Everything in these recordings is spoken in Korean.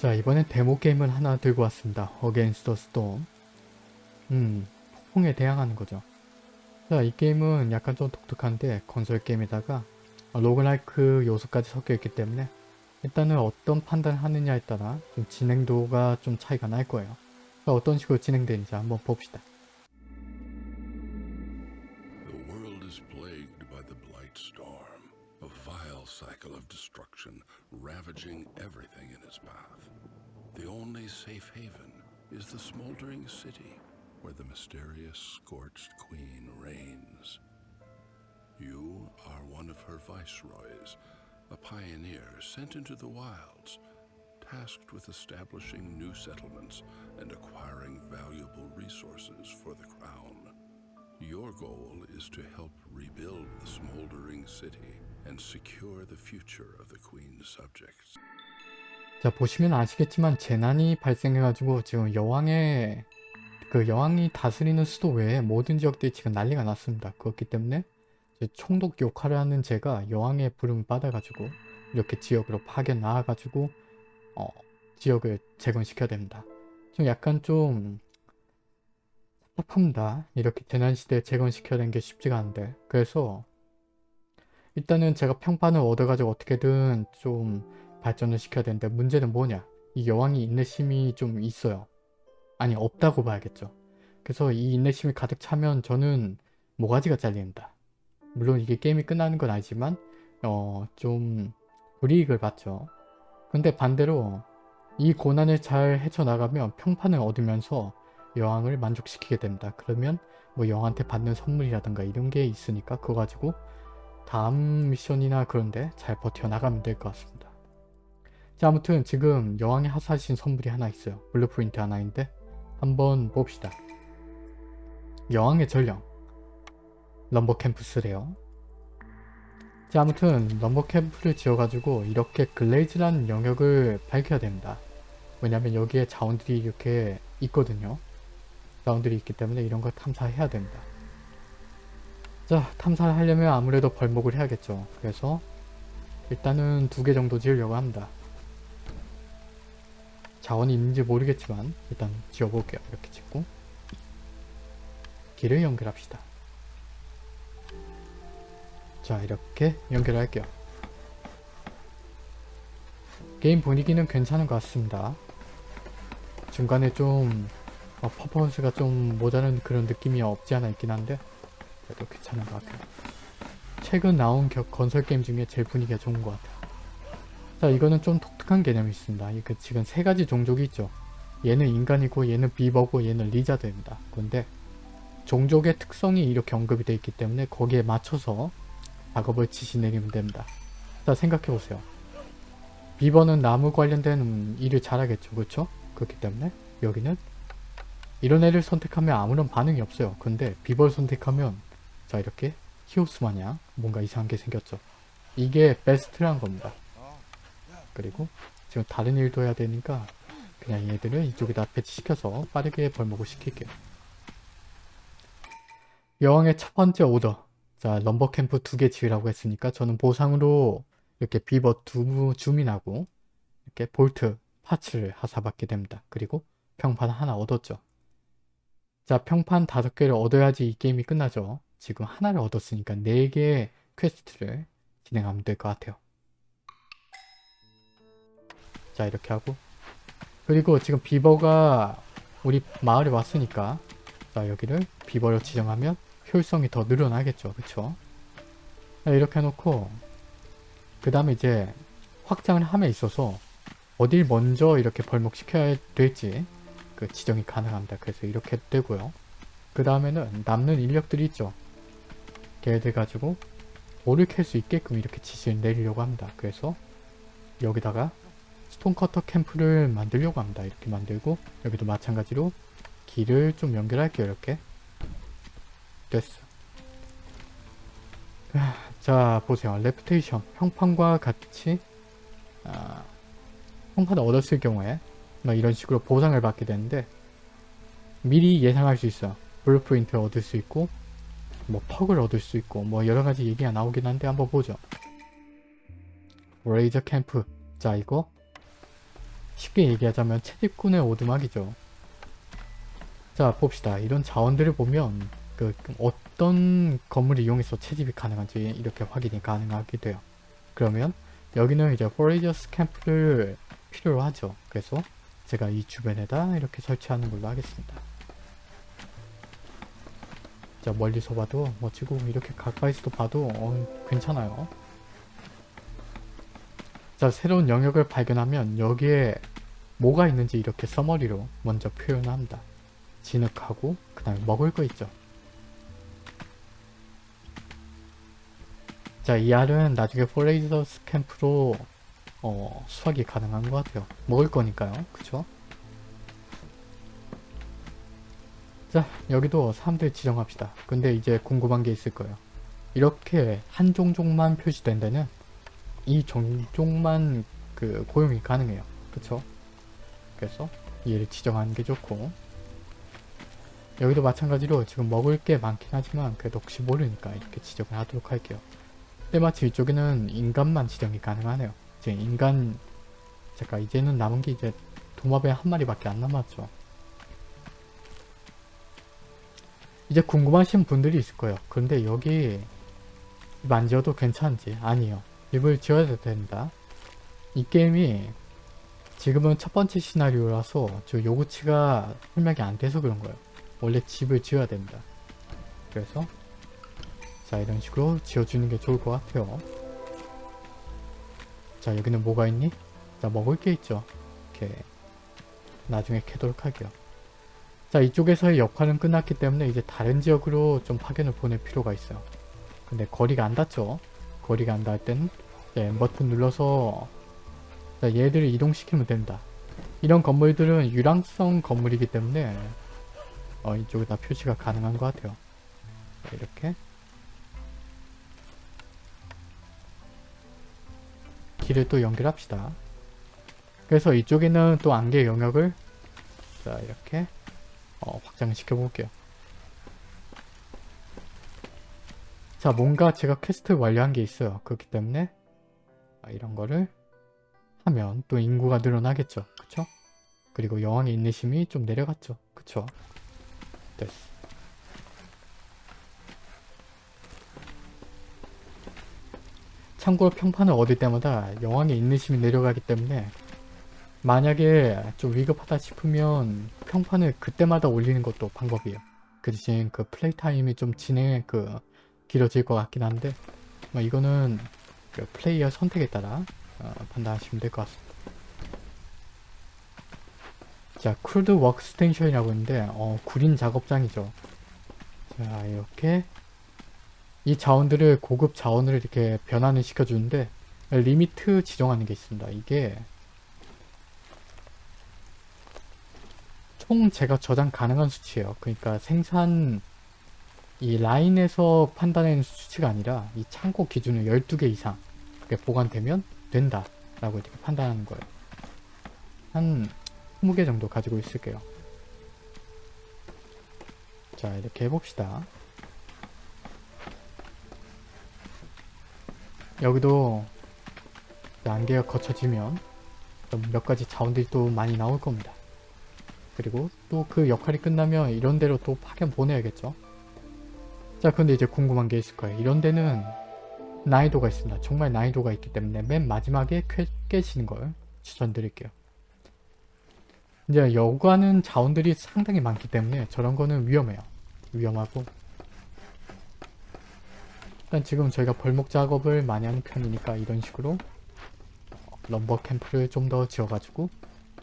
자 이번엔 데모 게임을 하나 들고 왔습니다. Against the Storm. 음 폭풍에 대항하는 거죠. 자 이 게임은 약간 좀 독특한데 건설 게임에다가 로그라이크 요소까지 섞여 있기 때문에 일단은 어떤 판단을 하느냐에 따라 좀 진행도가 좀 차이가 날 거예요. 자, 어떤 식으로 진행되는지 한번 봅시다. The smoldering city where the mysterious scorched queen reigns. You are one of her viceroys, a pioneer sent into the wilds, tasked with establishing new settlements and acquiring valuable resources for the crown. Your goal is to help rebuild the smoldering city and secure the future of the Queen's subjects. 자 보시면 아시겠지만 재난이 발생해가지고 지금 여왕의 그 여왕이 다스리는 수도 외에 모든 지역들이 지금 난리가 났습니다. 그렇기 때문에 총독 역할을 하는 제가 여왕의 부름을 받아가지고 이렇게 지역으로 파견 나와가지고 어, 지역을 재건시켜야 됩니다. 좀 약간 좀 섭섭합니다. 이렇게 재난시대에 재건시켜야 되는 게 쉽지가 않은데 그래서 일단은 제가 평판을 얻어가지고 어떻게든 좀 발전을 시켜야 되는데 문제는 뭐냐? 이 여왕이 인내심이 좀 있어요. 아니 없다고 봐야겠죠. 그래서 이 인내심이 가득 차면 저는 모가지가 잘린다. 물론 이게 게임이 끝나는 건 아니지만 어 좀 불이익을 받죠. 근데 반대로 이 고난을 잘 헤쳐나가면 평판을 얻으면서 여왕을 만족시키게 됩니다. 그러면 뭐 여왕한테 받는 선물이라든가 이런 게 있으니까 그거 가지고 다음 미션이나 그런데 잘 버텨나가면 될 것 같습니다 자 아무튼 지금 여왕이 하사하신 선물이 하나 있어요. blueprint 하나인데 한번 봅시다. 여왕의 전령 lumber camps래요. 자 아무튼 lumber camp를 지어가지고 이렇게 glades라는 영역을 밝혀야 됩니다. 왜냐면 여기에 자원들이 이렇게 있거든요. 자원들이 있기 때문에 이런 걸 탐사해야 됩니다. 자 탐사를 하려면 아무래도 벌목을 해야겠죠. 그래서 일단은 두 개 정도 지으려고 합니다. 자원이 있는지 모르겠지만 일단 지어볼게요. 이렇게 짓고 길을 연결합시다. 자 이렇게 연결할게요. 게임 분위기는 괜찮은 것 같습니다. 중간에 좀 어, 퍼포먼스가 좀 모자란 그런 느낌이 없지 않아 있긴 한데 그래도 괜찮은 것 같아요. 최근 나온 겨, 건설 게임 중에 제일 분위기가 좋은 것 같아요. 자 이거는 좀 독특한 개념이 있습니다. 이그 지금 세 가지 종족이 있죠. 얘는 인간이고 얘는 비버고 얘는 리자드입니다. 그런데 종족의 특성이 이렇게 언급이 되어 있기 때문에 거기에 맞춰서 작업을 지시 내리면 됩니다. 자 생각해보세요. 비버는 나무 관련된 일을 잘하겠죠. 그렇죠? 그렇기 때문에 여기는 이런 애를 선택하면 아무런 반응이 없어요. 근데 비버를 선택하면 자 이렇게 히오스 마냥 뭔가 이상한 게 생겼죠. 이게 베스트란 겁니다. 그리고 지금 다른 일도 해야 되니까 그냥 얘들을 이쪽에다 배치시켜서 빠르게 벌목을 시킬게요. 여왕의 첫 번째 오더 자 lumber camp 두 개 지으라고 했으니까 저는 보상으로 이렇게 비버 두 주민하고 이렇게 bolt parts를 하사받게 됩니다. 그리고 평판 하나 얻었죠. 자 평판 다섯 개를 얻어야지 이 게임이 끝나죠. 지금 하나를 얻었으니까 네 개의 퀘스트를 진행하면 될 것 같아요. 자 이렇게 하고. 그리고 지금 비버가 우리 마을에 왔으니까 자 여기를 비버로 지정하면 효율성이 더 늘어나겠죠. 그쵸? 자, 이렇게 해놓고 그 다음에 이제 확장을 함에 있어서 어딜 먼저 이렇게 벌목시켜야 될지 그 지정이 가능합니다. 그래서 이렇게 되고요. 그 다음에는 남는 인력들이 있죠. 걔들 가지고 돌을 캘수 있게끔 이렇게 지시를 내리려고 합니다. 그래서 여기다가 스톤커터 캠프를 만들려고 합니다. 이렇게 만들고 여기도 마찬가지로 길을 좀 연결할게요. 이렇게 됐어. 자 보세요. reputation 평판과 같이 아, 평판을 얻었을 경우에 뭐 이런 식으로 보상을 받게 되는데 미리 예상할 수 있어. blueprint를 얻을 수 있고 뭐 perk을 얻을 수 있고 뭐 여러가지 얘기가 나오긴 한데 한번 보죠. forager camp 자 이거 쉽게 얘기하자면 채집꾼의 오두막이죠. 자 봅시다. 이런 자원들을 보면 그 어떤 건물을 이용해서 채집이 가능한지 이렇게 확인이 가능하게 돼요. 그러면 여기는 이제 foragers' camp를 필요로 하죠. 그래서 제가 이 주변에다 이렇게 설치하는 걸로 하겠습니다. 자 멀리서 봐도 멋지고 이렇게 가까이서도 봐도 어, 괜찮아요. 자 새로운 영역을 발견하면 여기에 뭐가 있는지 이렇게 summary로 먼저 표현합니다. 진흙하고 그 다음에 먹을 거 있죠. 자, 이 알은 나중에 foragers' camp로 어, 수확이 가능한 것 같아요. 먹을 거니까요. 그쵸? 자, 여기도 사람들 지정합시다. 근데 이제 궁금한 게 있을 거예요. 이렇게 한 종족만 표시된 데는 이 종족만 그 고용이 가능해요. 그쵸? 그래서 얘를 지정하는 게 좋고 여기도 마찬가지로 지금 먹을 게 많긴 하지만 그래도 혹시 모르니까 이렇게 지정을 하도록 할게요. 때마침 이쪽에는 인간만 지정이 가능하네요. 이제 인간 잠깐 이제는 남은 게 이제 도마뱀 한 마리밖에 안 남았죠. 이제 궁금하신 분들이 있을 거예요. 그런데 여기 만져도 괜찮은지 아니요. 입을 지어야 된다. 이 게임이 지금은 첫 번째 시나리오라서 저 요구치가 설명이 안 돼서 그런 거예요. 원래 집을 지어야 됩니다. 그래서 자 이런 식으로 지어주는 게 좋을 것 같아요. 자 여기는 뭐가 있니? 자 먹을 게 있죠. 이렇게 나중에 캐도록 할게요. 자 이쪽에서의 역할은 끝났기 때문에 이제 다른 지역으로 좀 파견을 보낼 필요가 있어요. 근데 거리가 안 닿죠? 거리가 안 닿을 때는 네, 버튼 눌러서 자, 얘들을 이동시키면 됩니다. 이런 건물들은 유랑성 건물이기 때문에 어, 이쪽에 다 표시가 가능한 것 같아요. 자, 이렇게 길을 또 연결합시다. 그래서 이쪽에는 또 안개 영역을 자 이렇게 어, 확장을 시켜 볼게요. 자 뭔가 제가 퀘스트 완료한 게 있어요. 그렇기 때문에 아, 이런 거를 하면 또 인구가 늘어나겠죠. 그쵸? 그리고 여왕의 인내심이 좀 내려갔죠. 그쵸? 됐어. 참고로 평판을 얻을 때마다 여왕의 인내심이 내려가기 때문에 만약에 좀 위급하다 싶으면 평판을 그때마다 올리는 것도 방법이에요. 그 대신 그 플레이 타임이 좀 진행 그 길어질 것 같긴 한데 뭐 이거는 그 플레이어 선택에 따라 어, 판단하시면 될 것 같습니다. 자, crude workstation이라고 있는데 어, 구린 작업장이죠. 자, 이렇게 이 자원들을 고급 자원으로 이렇게 변환을 시켜주는데 limit 지정하는 게 있습니다. 이게 총 제가 저장 가능한 수치예요. 그러니까 생산 이 라인에서 판단하는 수치가 아니라 이 창고 기준을 12개 이상 보관되면 된다 라고 이렇게 판단하는 거예요. 한 20개 정도 가지고 있을게요. 자 이렇게 해봅시다. 여기도 안개가 거쳐지면 몇 가지 자원들이 또 많이 나올 겁니다. 그리고 또 그 역할이 끝나면 이런 데로 또 파견 보내야겠죠. 자 근데 이제 궁금한 게 있을 거예요. 이런 데는 난이도가 있습니다. 정말 난이도가 있기 때문에 맨 마지막에 쾌, 깨시는 걸 추천드릴게요. 이제 여과는 자원들이 상당히 많기 때문에 저런 거는 위험해요. 위험하고 일단 지금 저희가 벌목 작업을 많이 하는 편이니까 이런 식으로 럼버 캠프를 좀 더 지어가지고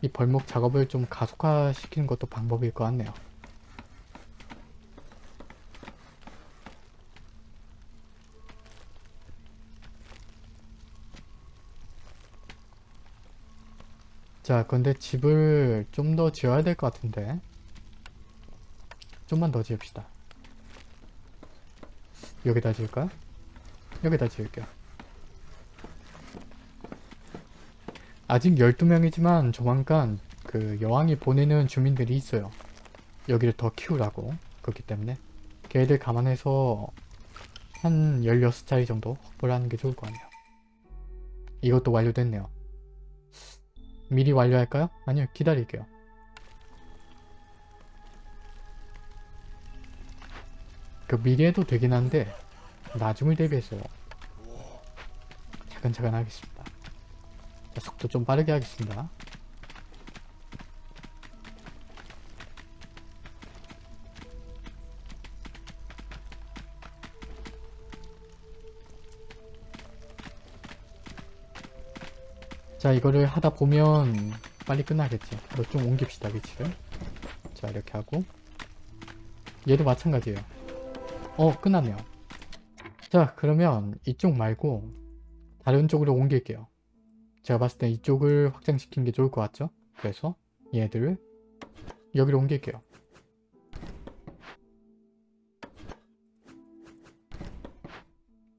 이 벌목 작업을 좀 가속화시키는 것도 방법일 것 같네요. 자, 근데 집을 좀 더 지어야 될 것 같은데. 좀만 더 지읍시다. 여기다 지을까요? 여기다 지을게요. 아직 12명이지만 조만간 그 여왕이 보내는 주민들이 있어요. 여기를 더 키우라고. 그렇기 때문에 걔들 감안해서 한 16자리 정도 확보를 하는 게 좋을 것 같네요. 이것도 완료됐네요. 미리 완료할까요? 아니요 기다릴게요. 그 미리 해도 되긴 한데 나중을 대비해서 차근차근 하겠습니다. 자, 속도 좀 빠르게 하겠습니다. 자 이거를 하다 보면 빨리 끝나겠지. 이거 좀 옮깁시다 위치를. 자 이렇게 하고. 얘도 마찬가지예요. 어 끝났네요. 자 그러면 이쪽 말고 다른 쪽으로 옮길게요. 제가 봤을 때 이쪽을 확장시키는 게 좋을 것 같죠? 그래서 얘들을 여기로 옮길게요.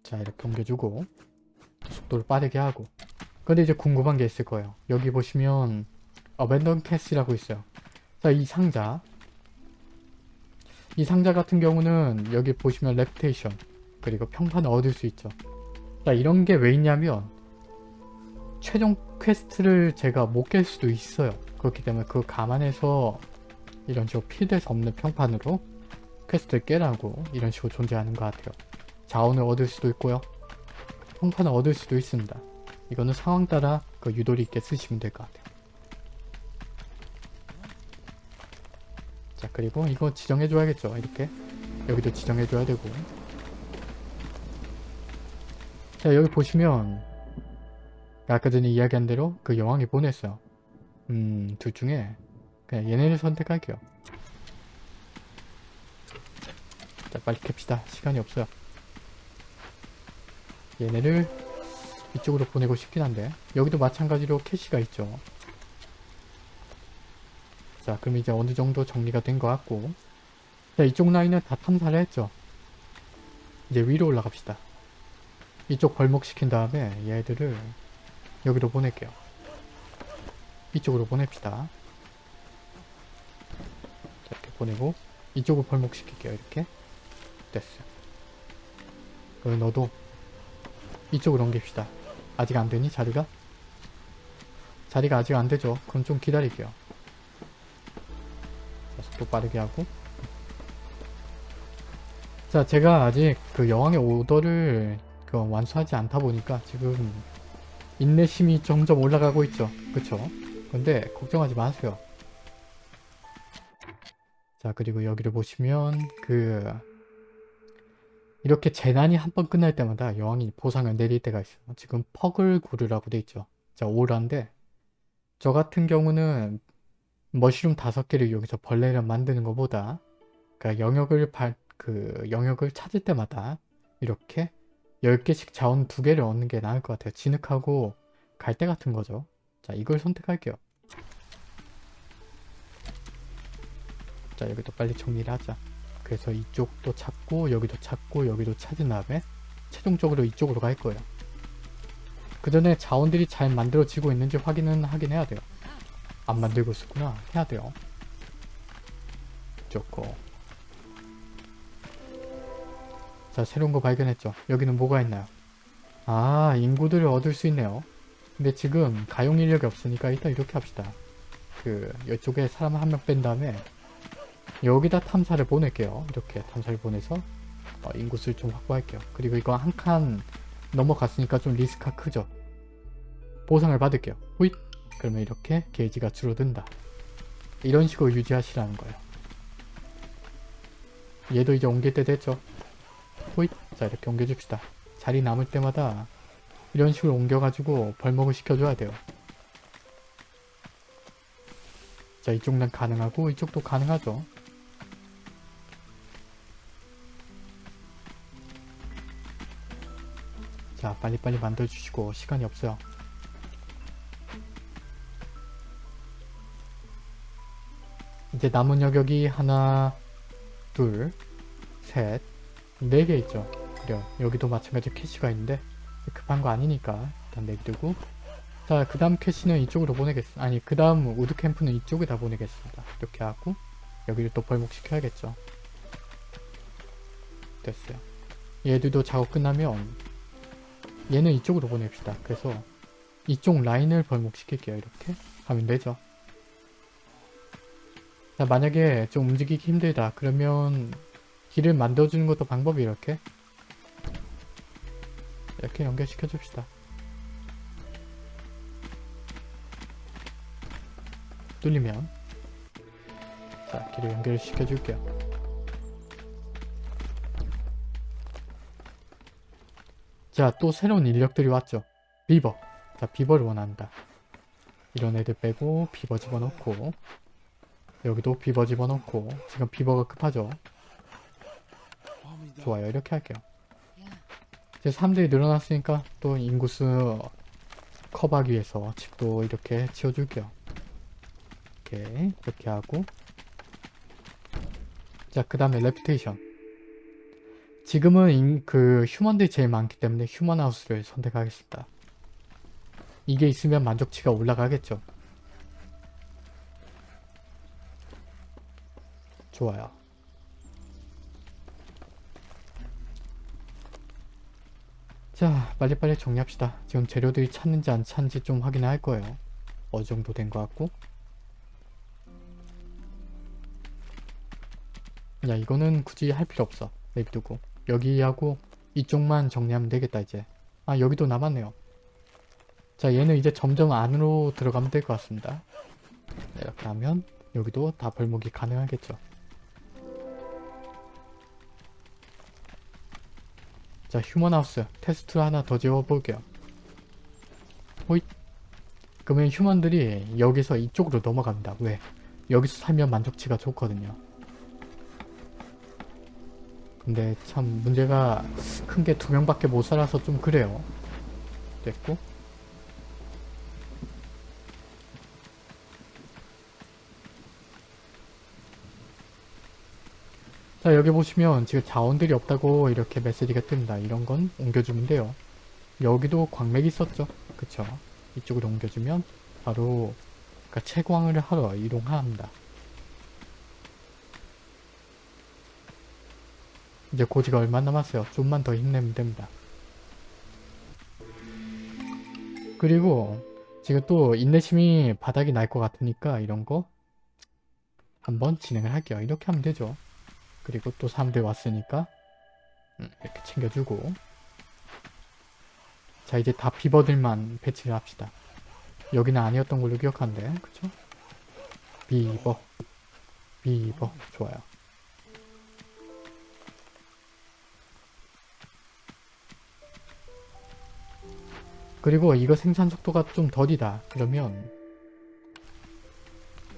자 이렇게 옮겨주고 속도를 빠르게 하고 근데 이제 궁금한 게 있을 거예요. 여기 보시면 abandoned cache라고 있어요. 자, 이 상자. 이 상자 같은 경우는 여기 보시면 reputation 그리고 평판을 얻을 수 있죠. 자, 이런 게 왜 있냐면 최종 퀘스트를 제가 못 깰 수도 있어요. 그렇기 때문에 그거 감안해서 이런 식으로 필드에서 없는 평판으로 퀘스트를 깨라고 이런 식으로 존재하는 것 같아요. 자원을 얻을 수도 있고요. 평판을 얻을 수도 있습니다. 이거는 상황 따라 그 유도리 있게 쓰시면 될 것 같아요. 자 그리고 이거 지정해 줘야겠죠. 이렇게 여기도 지정해 줘야 되고 자 여기 보시면 아까 전에 이야기한 대로 그 여왕이 보냈어요. 음 둘 중에 그냥 얘네를 선택할게요. 자 빨리 캡시다. 시간이 없어요. 얘네를 이쪽으로 보내고 싶긴 한데. 여기도 마찬가지로 캐시가 있죠. 자 그럼 이제 어느 정도 정리가 된 것 같고. 자 이쪽 라인은 다 탐사를 했죠. 이제 위로 올라갑시다. 이쪽 벌목시킨 다음에 얘들을 여기로 보낼게요. 이쪽으로 보냅시다. 자, 이렇게 보내고 이쪽을 벌목시킬게요 이렇게. 됐어요 그럼 너도 이쪽으로 옮깁시다 아직 안되니 자리가? 자리가 아직 안되죠. 그럼 좀 기다릴게요. 자, 속도 빠르게 하고. 자 제가 아직 그 여왕의 오더를 그 완수하지 않다 보니까 지금 인내심이 점점 올라가고 있죠. 그쵸? 근데 걱정하지 마세요. 자 그리고 여기를 보시면 그 이렇게 재난이 한 번 끝날 때마다 여왕이 보상을 내릴 때가 있어요. 지금 퍼글구르라고 돼 있죠. 자, 오라인데 저 같은 경우는 머쉬룸 다섯 개를 이용해서 벌레를 만드는 것보다 그러니까 영역을 발, 그 영역을 찾을 때마다 이렇게 10개씩 자원 두 개를 얻는 게 나을 것 같아요. 진흙하고 갈대 같은 거죠. 자, 이걸 선택할게요. 자, 여기도 빨리 정리를 하자. 그래서 이쪽도 찾고 여기도 찾고 여기도 찾은 다음에 최종적으로 이쪽으로 갈 거예요. 그 전에 자원들이 잘 만들어지고 있는지 확인은 하긴 해야 돼요. 안 만들고 있었구나. 해야 돼요. 좋고 자 새로운 거 발견했죠. 여기는 뭐가 있나요? 아 인구들을 얻을 수 있네요. 근데 지금 가용 인력이 없으니까 일단 이렇게 합시다. 그 이쪽에 사람 한 명 뺀 다음에 여기다 탐사를 보낼게요. 이렇게 탐사를 보내서 어, 인구수를 좀 확보할게요. 그리고 이거 한 칸 넘어갔으니까 좀 리스크가 크죠. 보상을 받을게요. 호잇! 그러면 이렇게 게이지가 줄어든다. 이런 식으로 유지하시라는 거예요. 얘도 이제 옮길 때 됐죠. 호잇! 자 이렇게 옮겨줍시다. 자리 남을 때마다 이런 식으로 옮겨가지고 벌목을 시켜줘야 돼요. 자 이쪽은 가능하고 이쪽도 가능하죠. 자 빨리빨리 만들어주시고 시간이 없어요. 이제 남은 여격이 하나 둘셋 네 개 있죠. 그래요 여기도 마찬가지로 캐시가 있는데 급한 거 아니니까 일단 내두고. 자 그 다음 캐시는 이쪽으로 보내겠습니다 아니 그 다음 우드캠프는 이쪽에다 보내겠습니다. 이렇게 하고 여기를 또 벌목시켜야겠죠. 됐어요. 얘들도 작업 끝나면 얘는 이쪽으로 보냅시다. 그래서 이쪽 라인을 벌목시킬게요. 이렇게 하면 되죠. 자 만약에 좀 움직이기 힘들다 그러면 길을 만들어주는 것도 방법이 이렇게 이렇게 연결시켜 줍시다. 뚫리면 자 길을 연결시켜 줄게요. 자 또 새로운 인력들이 왔죠. 비버. 자 비버를 원한다. 이런 애들 빼고 비버 집어넣고 여기도 비버 집어넣고 지금 비버가 급하죠. 좋아요 이렇게 할게요. 이제 사람들이 늘어났으니까 또 인구수 커버하기 위해서 집도 이렇게 지어줄게요. 이렇게 이렇게 하고 자 그 다음에 reputation 지금은 인- 그 human들이 제일 많기 때문에 human house를 선택하겠습니다. 이게 있으면 만족치가 올라가겠죠. 좋아요. 자 빨리빨리 정리합시다. 지금 재료들이 찼는지 안 찼는지 좀 확인을 할 거예요. 어느 정도 된 것 같고 야 이거는 굳이 할 필요 없어. 내비두고 여기하고 이쪽만 정리하면 되겠다 이제. 아 여기도 남았네요. 자 얘는 이제 점점 안으로 들어가면 될 것 같습니다. 네, 이렇게 하면 여기도 다 벌목이 가능하겠죠. 자 휴먼하우스 테스트를 하나 더 지어볼게요. 호잇 그러면 휴먼들이 여기서 이쪽으로 넘어갑니다. 왜? 여기서 살면 만족치가 좋거든요. 근데 참 문제가 큰 게 두 명밖에 못 살아서 좀 그래요. 됐고 자 여기 보시면 지금 자원들이 없다고 이렇게 메시지가 뜹니다. 이런 건 옮겨주면 돼요. 여기도 광맥이 있었죠. 그쵸? 이쪽으로 옮겨주면 바로 그러니까 채광을 하러 이동합니다. 이제 고지가 얼마 남았어요. 좀만 더 힘내면 됩니다. 그리고 지금 또 인내심이 바닥이 날 것 같으니까 이런 거 한번 진행을 할게요. 이렇게 하면 되죠. 그리고 또 사람들 왔으니까 음, 이렇게 챙겨주고 자 이제 다 비버들만 배치를 합시다. 여기는 아니었던 걸로 기억하는데 그쵸? 비버 비버 좋아요. 그리고 이거 생산 속도가 좀 더디다. 그러면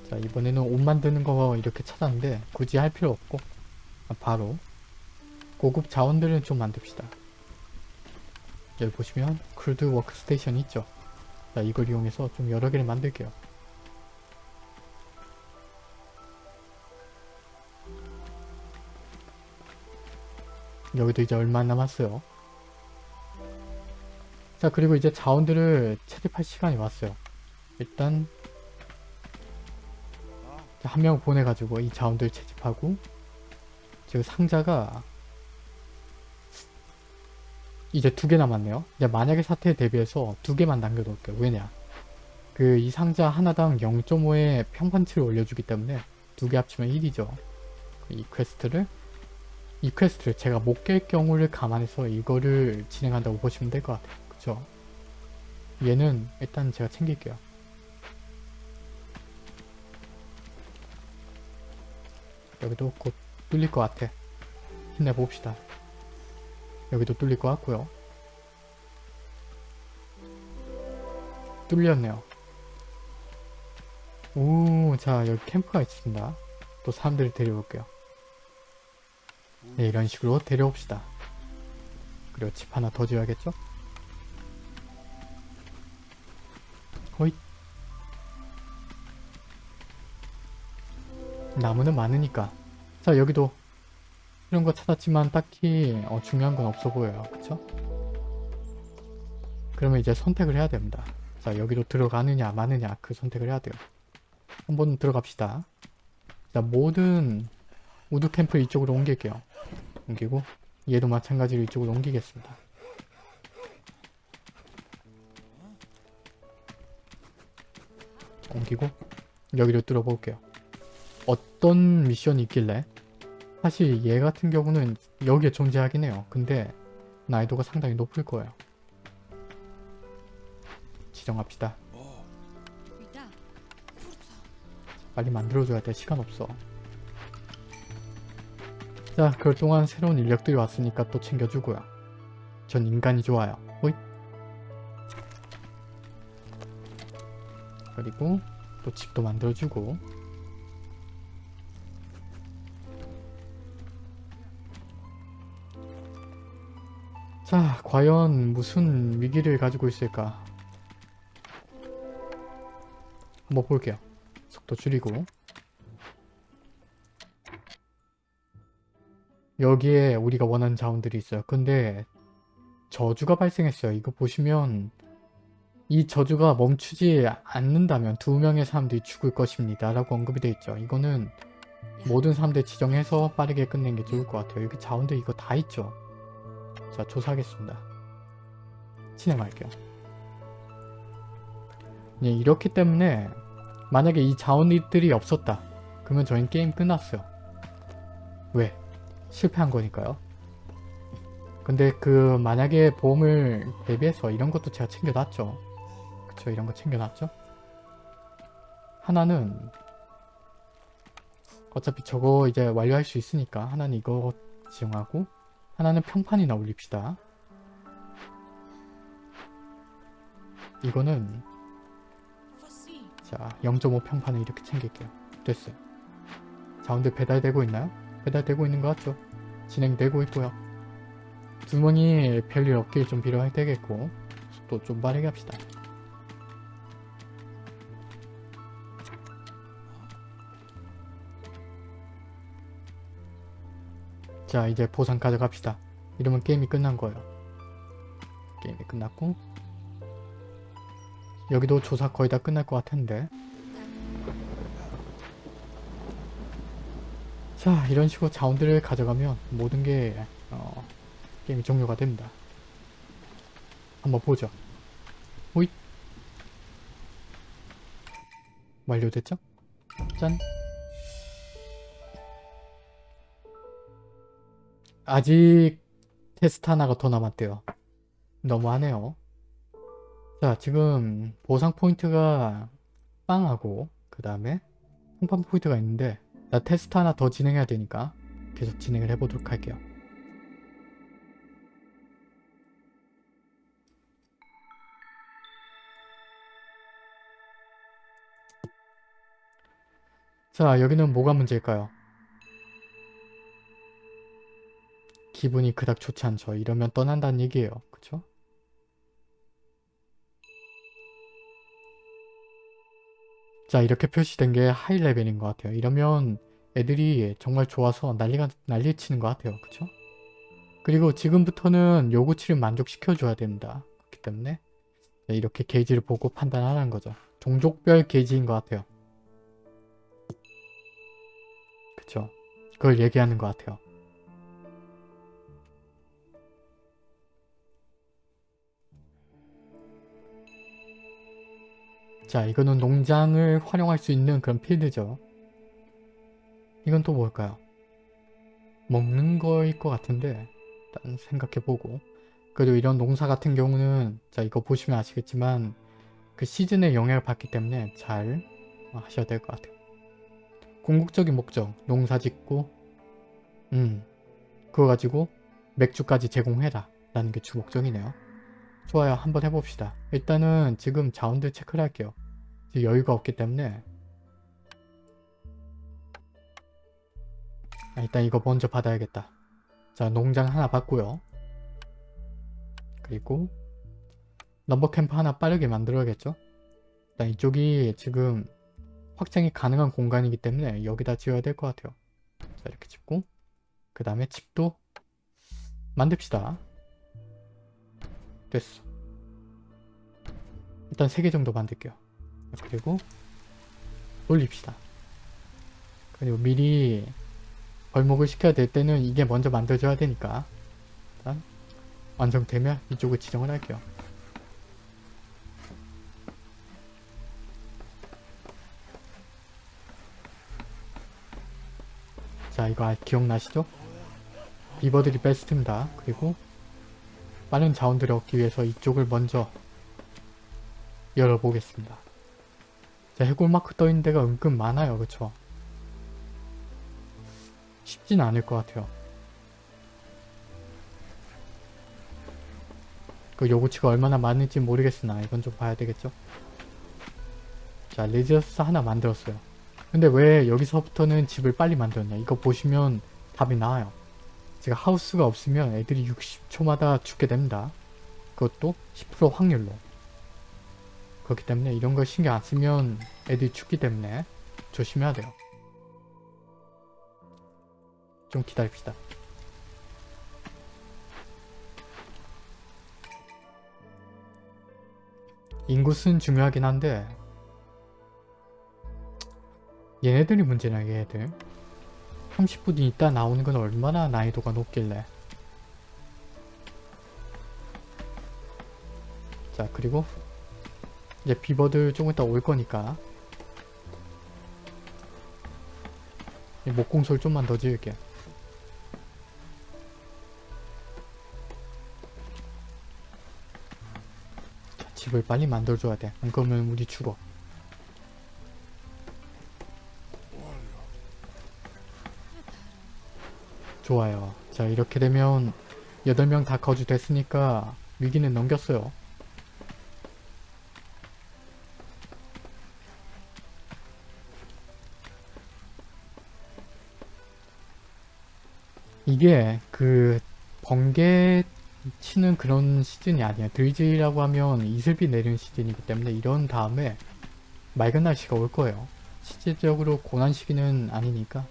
자 이번에는 옷 만드는 거 이렇게 찾았는데 굳이 할 필요 없고 바로 고급 자원들을 좀 만듭시다. 여기 보시면 crude workstation 있죠. 자 이걸 이용해서 좀 여러 개를 만들게요. 여기도 이제 얼마 안 남았어요 자 그리고 이제 자원들을 채집할 시간이 왔어요. 일단 한 명 보내가지고 이 자원들 채집하고 지금 상자가 이제 두 개 남았네요. 이제 만약에 사태에 대비해서 두 개만 남겨놓을게요. 왜냐? 그 이 상자 하나당 0.5의 평판치를 올려주기 때문에 두 개 합치면 1이죠. 이 퀘스트를 이 퀘스트를 제가 못 깰 경우를 감안해서 이거를 진행한다고 보시면 될 것 같아요 그쵸. 얘는 일단 제가 챙길게요. 여기도 곧 뚫릴 것 같아. 힘내봅시다. 여기도 뚫릴 것 같고요. 뚫렸네요. 오 자 여기 캠프가 있습니다. 또 사람들을 데려올게요. 네, 이런 식으로 데려옵시다. 그리고 집 하나 더 지어야겠죠 호잇 나무는 많으니까. 자 여기도 이런 거 찾았지만 딱히 어, 중요한 건 없어 보여요. 그쵸? 그러면 이제 선택을 해야 됩니다. 자 여기로 들어가느냐 마느냐 그 선택을 해야 돼요. 한번 들어갑시다. 자 모든 wood camp 이쪽으로 옮길게요. 옮기고 얘도 마찬가지로 이쪽으로 옮기겠습니다 옮기 여기고 여기를 뚫어볼게요. 어떤 미션이 있길래 사실 얘 같은 경우는 여기에 존재하긴 해요. 근데 난이도가 상당히 높을 거예요. 지정합시다. 빨리 만들어줘야 돼. 시간 없어. 자, 그럴 동안 새로운 인력들이 왔으니까 또 챙겨주고요. 전 인간이 좋아요. 그리고 또 집도 만들어주고 자, 과연 무슨 위기를 가지고 있을까? 한번 볼게요. 속도 줄이고 여기에 우리가 원하는 자원들이 있어요. 근데 저주가 발생했어요. 이거 보시면 이 저주가 멈추지 않는다면 두 명의 사람들이 죽을 것입니다. 라고 언급이 되어 있죠. 이거는 모든 사람들 지정해서 빠르게 끝내는 게 좋을 것 같아요. 여기 자원들 이거 다 있죠. 자, 조사하겠습니다. 진행할게요. 예, 이렇기 때문에 만약에 이 자원들이 없었다. 그러면 저희는 게임 끝났어요. 왜? 실패한 거니까요. 근데 그 만약에 보험을 대비해서 이런 것도 제가 챙겨놨죠. 그쵸 이런 거 챙겨놨죠. 하나는 어차피 저거 이제 완료할 수 있으니까 하나는 이거 지정하고 하나는 평판이나 올립시다. 이거는. 자 0.5 평판을 이렇게 챙길게요. 됐어요. 자원들 배달되고 있나요? 배달되고 있는 것 같죠? 진행되고 있고요. 두 명이 별일 없길 좀 빌어야 되겠고 속도 좀 빠르게 합시다. 자 이제 보상 가져갑시다. 이러면 게임이 끝난 거예요. 게임이 끝났고 여기도 조사 거의 다 끝날 것 같은데 자 이런 식으로 자원들을 가져가면 모든 게 어, 게임이 종료가 됩니다. 한번 보죠. 호잇 완료됐죠? 짠 아직 퀘스트 하나가 더 남았대요. 너무하네요. 자 지금 보상 포인트가 빵하고 그 다음에 평판 포인트가 있는데 나 퀘스트 하나 더 진행해야 되니까 계속 진행을 해보도록 할게요. 자 여기는 뭐가 문제일까요? 기분이 그닥 좋지 않죠. 이러면 떠난다는 얘기예요. 그쵸? 자 이렇게 표시된 게 high level인 것 같아요. 이러면 애들이 정말 좋아서 난리가 난리 치는 것 같아요. 그쵸? 그리고 지금부터는 요구치를 만족시켜줘야 됩니다. 그렇기 때문에 네, 이렇게 게이지를 보고 판단하라는 거죠. 종족별 게이지인 것 같아요. 그쵸? 그걸 얘기하는 것 같아요. 자 이거는 농장을 활용할 수 있는 그런 필드죠. 이건 또 뭘까요? 먹는 거일 것 같은데 일단 생각해보고 그리고 이런 농사 같은 경우는 자 이거 보시면 아시겠지만 그 시즌에 영향을 받기 때문에 잘 하셔야 될 것 같아요. 궁극적인 목적 농사 짓고 음 그거 가지고 맥주까지 제공해라 라는 게 주 목적이네요. 좋아요 한번 해봅시다. 일단은 지금 자원들 체크를 할게요. 여유가 없기 때문에 아, 일단 이거 먼저 받아야겠다. 자 농장 하나 받고요. 그리고 넘버 캠프 하나 빠르게 만들어야겠죠? 일단 이쪽이 지금 확장이 가능한 공간이기 때문에 여기다 지어야 될 것 같아요. 자 이렇게 짓고 그 다음에 집도 만듭시다. 됐어. 일단 3개 정도 만들게요. 그리고 올립시다. 그리고 미리 벌목을 시켜야 될 때는 이게 먼저 만들어줘야 되니까 일단 완성되면 이쪽을 지정을 할게요. 자 이거 아, 기억나시죠? 비버들이 베스트입니다. 그리고 빠른 자원들을 얻기 위해서 이쪽을 먼저 열어보겠습니다. 자 해골 마크 떠있는 데가 은근 많아요. 그쵸? 쉽진 않을 것 같아요. 그 요구치가 얼마나 많을지 모르겠으나 이건 좀 봐야 되겠죠? 자 레지어스 하나 만들었어요. 근데 왜 여기서부터는 집을 빨리 만들었냐 이거 보시면 답이 나와요. 제가 하우스가 없으면 애들이 60초마다 죽게 됩니다. 그것도 10% 확률로. 그렇기 때문에 이런 거 신경 안 쓰면 애들이 죽기 때문에 조심해야 돼요. 좀 기다립시다. 인구수는 중요하긴 한데 얘네들이 문제냐 얘네들 30분 있다 나오는 건 얼마나 난이도가 높길래 자 그리고 이제 비버들 조금 이따 올 거니까 이 목공소를 좀만 더 지을게요 자, 집을 빨리 만들어줘야 돼. 안 그러면 우리 죽어. 좋아요. 자 이렇게 되면 8명 다 거주됐으니까 위기는 넘겼어요. 이게 그 번개 치는 그런 시즌이 아니야. 들지라고 하면 이슬비 내리는 시즌이기 때문에 이런 다음에 맑은 날씨가 올 거예요. 실질적으로 고난 시기는 아니니까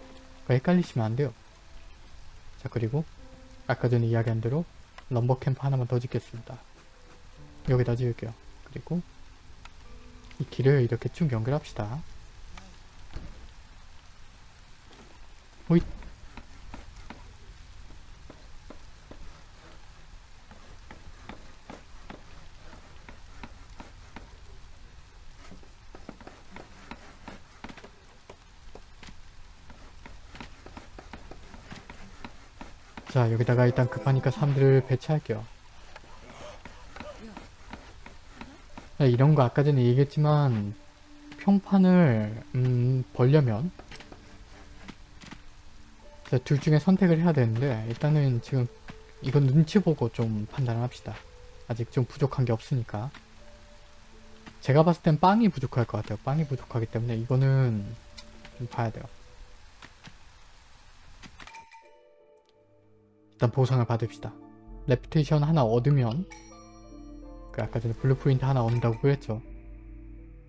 헷갈리시면 안 돼요. 자 그리고 아까 전에 이야기한 대로 럼버 캠프 하나만 더 짓겠습니다. 여기다 지을게요. 그리고 이 길을 이렇게 쭉 연결합시다. 호잇 자 여기다가 일단 급하니까 사람들을 배치할게요. 자, 이런 거 아까 전에 얘기했지만 평판을 음, 벌려면 자, 둘 중에 선택을 해야 되는데 일단은 지금 이건 눈치 보고 좀 판단을 합시다. 아직 좀 부족한 게 없으니까. 제가 봤을 땐 빵이 부족할 것 같아요. 빵이 부족하기 때문에 이거는 좀 봐야 돼요 일단 보상을 받읍시다. reputation 하나 얻으면 그 아까 전에 blueprint 하나 얻는다고 그랬죠.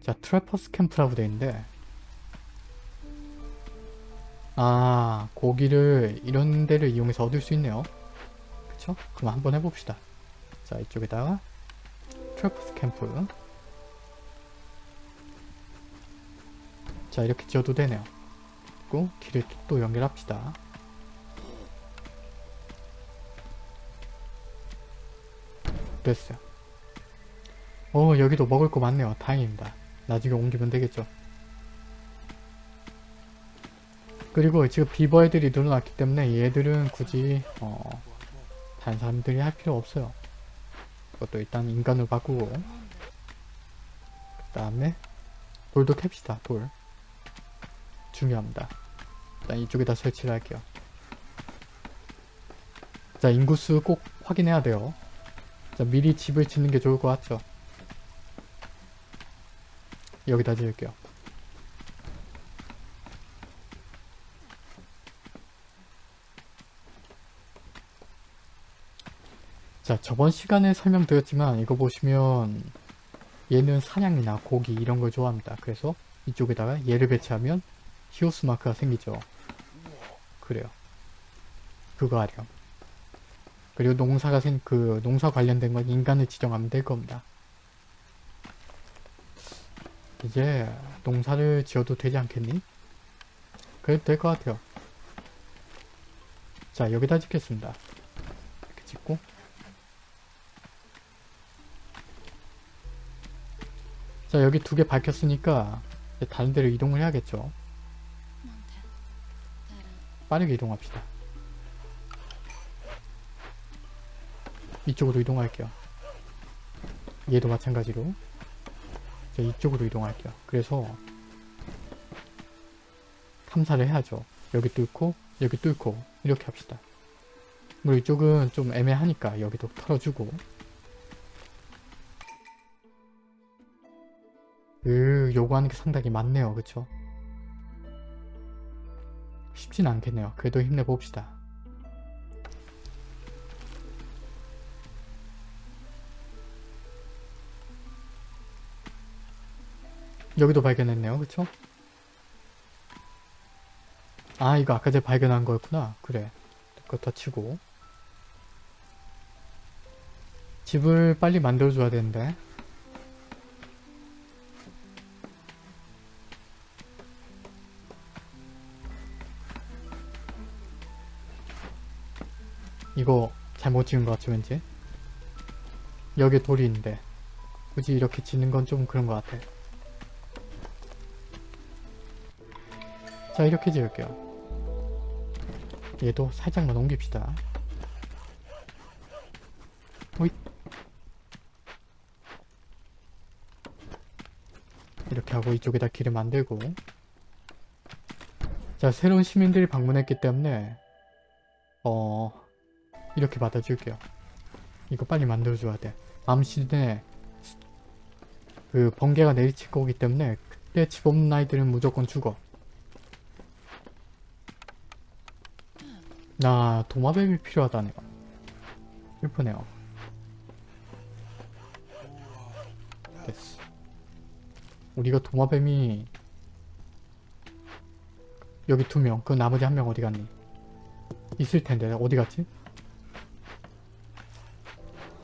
자 trappers camp라고 되어있는데 아 고기를 이런 데를 이용해서 얻을 수 있네요. 그쵸? 그럼 한번 해봅시다. 자 이쪽에다가 trappers camp 자 이렇게 지어도 되네요. 그리고 길을 또 연결합시다. 됐어요. 어 여기도 먹을 거 많네요. 다행입니다. 나중에 옮기면 되겠죠. 그리고 지금 비버 애들이 늘어났기 때문에 얘들은 굳이 어 다른 사람들이 할 필요 없어요. 그것도 일단 인간으로 바꾸고 그 다음에 돌도 캡시다. 돌. 중요합니다. 일단 이쪽에다 설치를 할게요. 자 인구수 꼭 확인해야 돼요. 자, 미리 집을 짓는 게 좋을 것 같죠? 여기다 지을게요. 자, 저번 시간에 설명드렸지만 이거 보시면 얘는 사냥이나 고기 이런 걸 좋아합니다. 그래서 이쪽에다가 얘를 배치하면 히오스 마크가 생기죠. 그래요. 그거 하렴. 그리고 농사가 생, 그, 농사 관련된 건 인간을 지정하면 될 겁니다. 이제 농사를 지어도 되지 않겠니? 그래도 될 것 같아요. 자, 여기다 짓겠습니다. 이렇게 짓고. 자, 여기 두 개 밝혔으니까 다른 데로 이동을 해야겠죠. Monte. Terra. 빠르게 이동합시다. 이쪽으로 이동할게요. 얘도 마찬가지로 자, 이쪽으로 이동할게요. 그래서 탐사를 해야죠. 여기 뚫고 여기 뚫고 이렇게 합시다. 물론 이쪽은 좀 애매하니까 여기도 털어주고 으 요구하는 게 상당히 많네요. 그쵸? 쉽진 않겠네요. 그래도 힘내봅시다. 여기도 발견했네요. 그쵸? 아 이거 아까 전에 발견한 거였구나. 그래. 그거 치고 집을 빨리 만들어줘야 되는데 이거 잘못 지은 것 같죠 왠지 여기 돌이 있는데 굳이 이렇게 짓는 건 좀 그런 것 같아 자 이렇게 지을게요. 얘도 살짝만 옮깁시다. 호잇 이렇게 하고 이쪽에다 길을 만들고. 자 새로운 시민들이 방문했기 때문에 어 이렇게 받아줄게요. 이거 빨리 만들어줘야 돼. 시즌에 그 번개가 내리칠 거기 때문에 그때 집 없는 아이들은 무조건 죽어 나 도마뱀이 필요하다네요 슬프네요 됐어 우리가 도마뱀이 여기 두명 그 나머지 한 명 어디 갔니 있을 텐데 어디 갔지?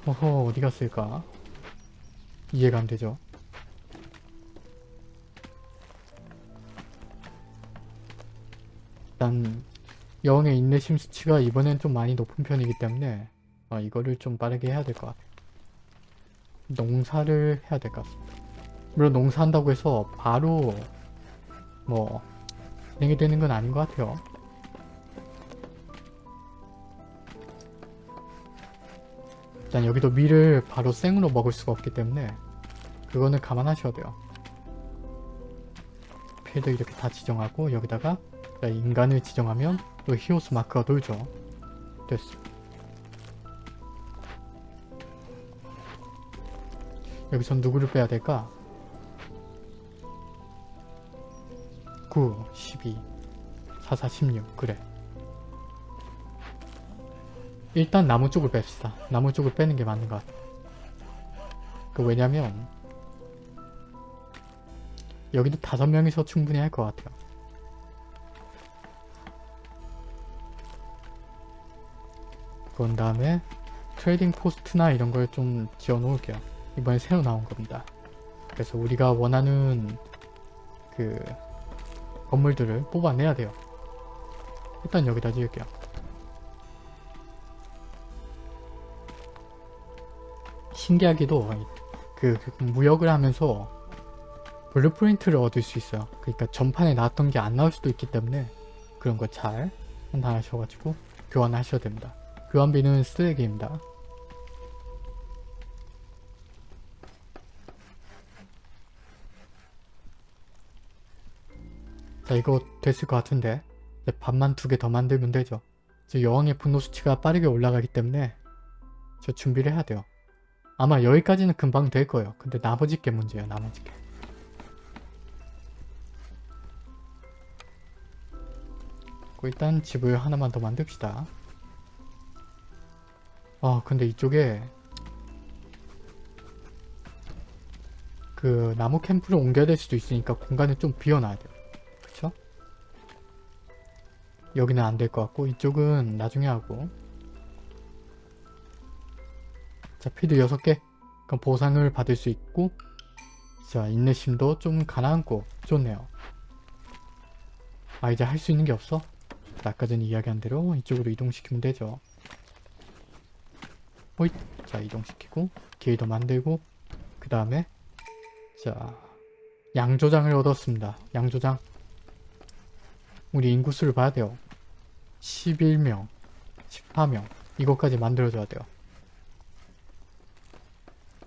어허 어디 갔을까? 이해가 안 되죠? 일단 여왕의 인내심 수치가 이번엔 좀 많이 높은 편이기 때문에 어, 이거를 좀 빠르게 해야 될 것 같아요. 농사를 해야 될 것 같습니다. 물론 농사한다고 해서 바로 뭐 진행이 되는 건 아닌 것 같아요. 일단 여기도 밀을 바로 생으로 먹을 수가 없기 때문에 그거는 감안하셔야 돼요. 필드 이렇게 다 지정하고 여기다가 자, 인간을 지정하면 또 히오스 마크가 돌죠. 됐어. 여기선 누구를 빼야 될까? 9, 12, 44, 16 그래. 일단 나무 쪽을 뺍시다. 나무 쪽을 빼는 게 맞는 것 같아. 그 왜냐면 여기도 다섯 명이서 충분히 할 것 같아요. 그런 다음에 trading post나 이런 걸 좀 지어 놓을게요. 이번에 새로 나온 겁니다. 그래서 우리가 원하는 그 건물들을 뽑아내야 돼요. 일단 여기다 지을게요. 신기하게도 그, 그 무역을 하면서 blueprint를 얻을 수 있어요. 그러니까 전판에 나왔던 게 안 나올 수도 있기 때문에 그런 거 잘 판단하셔가지고 교환하셔야 됩니다. 교환비는 쓰레기입니다. 자 이거 됐을 것 같은데 이제 밥만 두 개 더 만들면 되죠. 지금 여왕의 분노 수치가 빠르게 올라가기 때문에 저 준비를 해야 돼요. 아마 여기까지는 금방 될 거예요. 근데 나머지 게 문제예요. 나머지 게. 일단 집을 하나만 더 만듭시다. 아 근데 이쪽에 그 나무 캠프를 옮겨야 될 수도 있으니까 공간을 좀 비워놔야 돼요. 그쵸? 여기는 안 될 것 같고 이쪽은 나중에 하고 자 피드 6개 그럼 보상을 받을 수 있고 자 인내심도 좀 가라앉고 좋네요. 아 이제 할 수 있는 게 없어? 아까 전에 이야기한 대로 이쪽으로 이동시키면 되죠. 호잇 자 이동시키고 길도 만들고 그 다음에 자 양조장을 얻었습니다. 양조장 우리 인구수를 봐야 돼요. 11명, 14명 이것까지 만들어줘야 돼요.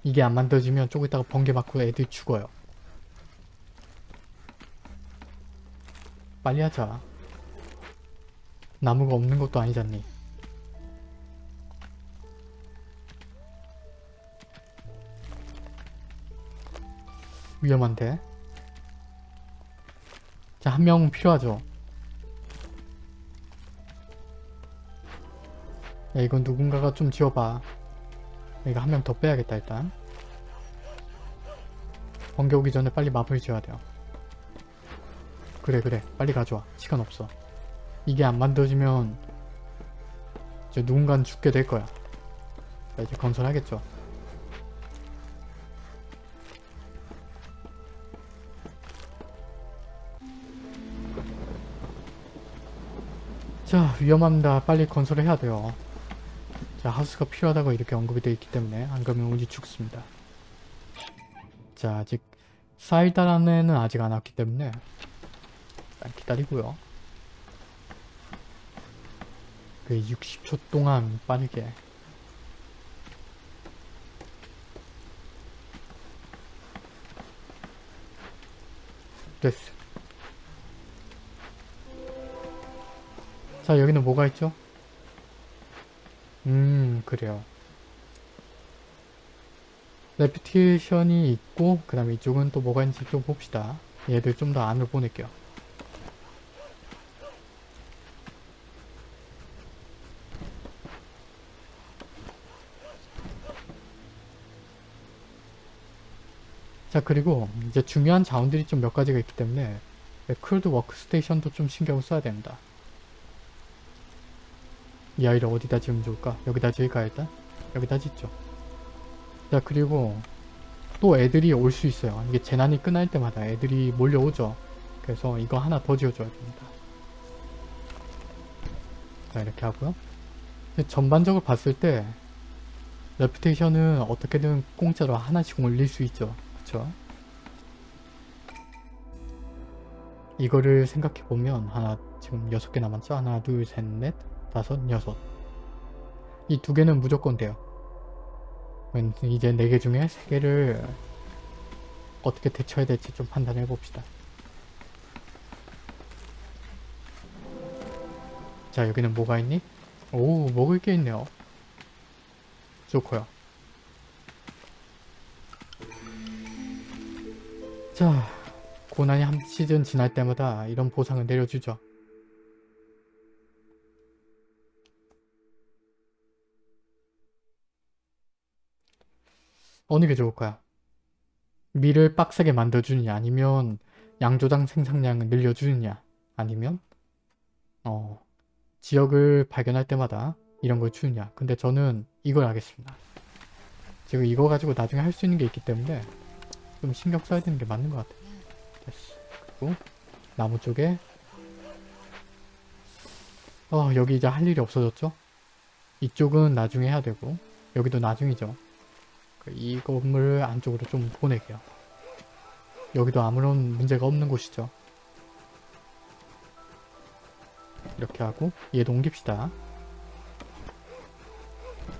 이게 안 만들어지면 조금 있다가 번개 맞고 애들이 죽어요. 빨리 하자. 나무가 없는 것도 아니잖니. 위험한데? 자, 한 명 필요하죠? 야, 이건 누군가가 좀 지워봐. 이거 한 명 더 빼야겠다, 일단. 번개 오기 전에 빨리 마블 지어야 돼요. 그래, 그래. 빨리 가져와. 시간 없어. 이게 안 만들어지면 이제 누군가는 죽게 될 거야. 자, 이제 건설하겠죠. 자, 위험합니다. 빨리 건설을 해야 돼요. 자, 하우스가 필요하다고 이렇게 언급이 되어 있기 때문에 안 그러면 우리 죽습니다. 자, 아직 사이다라는 아직 안 왔기 때문에 일단 기다리고요. 그 60초 동안 빠르게 됐어. 자, 여기는 뭐가 있죠? 음, 그래요. reputation이 있고 그 다음에 이쪽은 또 뭐가 있는지 좀 봅시다. 얘들 좀 더 안으로 보낼게요. 자 그리고 이제 중요한 자원들이 좀 몇 가지가 있기 때문에 crude workstation도 좀 신경을 써야 됩니다. 이 아이를 어디다 지으면 좋을까? 여기다 지을까 일단? 여기다 짓죠. 자 그리고 또 애들이 올 수 있어요. 이게 재난이 끝날 때마다 애들이 몰려오죠. 그래서 이거 하나 더 지어줘야 됩니다. 자 이렇게 하고요. 전반적으로 봤을 때 레퓨테이션은 어떻게든 공짜로 하나씩 올릴 수 있죠. 그쵸? 이거를 생각해보면 하나 지금 6개 남았죠? 하나 둘셋넷 다섯 여섯 이 두 개는 무조건 돼요. 음, 이제 네 개 중에 세 개를 어떻게 대처해야 될지 좀 판단해 봅시다. 자 여기는 뭐가 있니? 오 먹을 게 있네요. 좋고요. 자 고난이 한 시즌 지날 때마다 이런 보상을 내려주죠. 어느 게 좋을까요? 밀을 빡세게 만들어주느냐? 아니면 양조장 생산량을 늘려주느냐? 아니면 어 지역을 발견할 때마다 이런 걸 주느냐? 근데 저는 이걸 하겠습니다. 지금 이거 가지고 나중에 할 수 있는 게 있기 때문에 좀 신경 써야 되는 게 맞는 것 같아요. 됐어. 그리고 나무 쪽에 어 여기 이제 할 일이 없어졌죠? 이쪽은 나중에 해야 되고 여기도 나중이죠? 그 이 건물을 안쪽으로 좀 보내게요. 여기도 아무런 문제가 없는 곳이죠. 이렇게 하고 얘도 옮깁시다.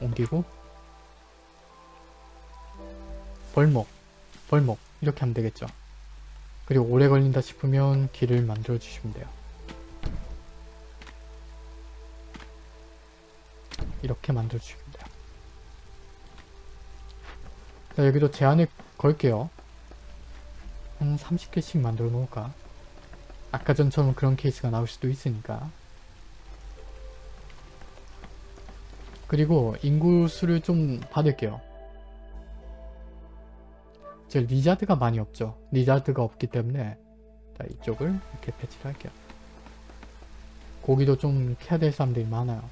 옮기고 벌목, 벌목 이렇게 하면 되겠죠. 그리고 오래 걸린다 싶으면 길을 만들어 주시면 돼요. 이렇게 만들어 주시면 자, 여기도 제한을 걸게요. 한 30개씩 만들어 놓을까? 아까 전처럼 그런 케이스가 나올 수도 있으니까. 그리고 인구수를 좀 받을게요. 제 lizard가 많이 없죠. lizard가 없기 때문에 자, 이쪽을 이렇게 배치를 할게요. 고기도 좀 캐야 될 사람들이 많아요.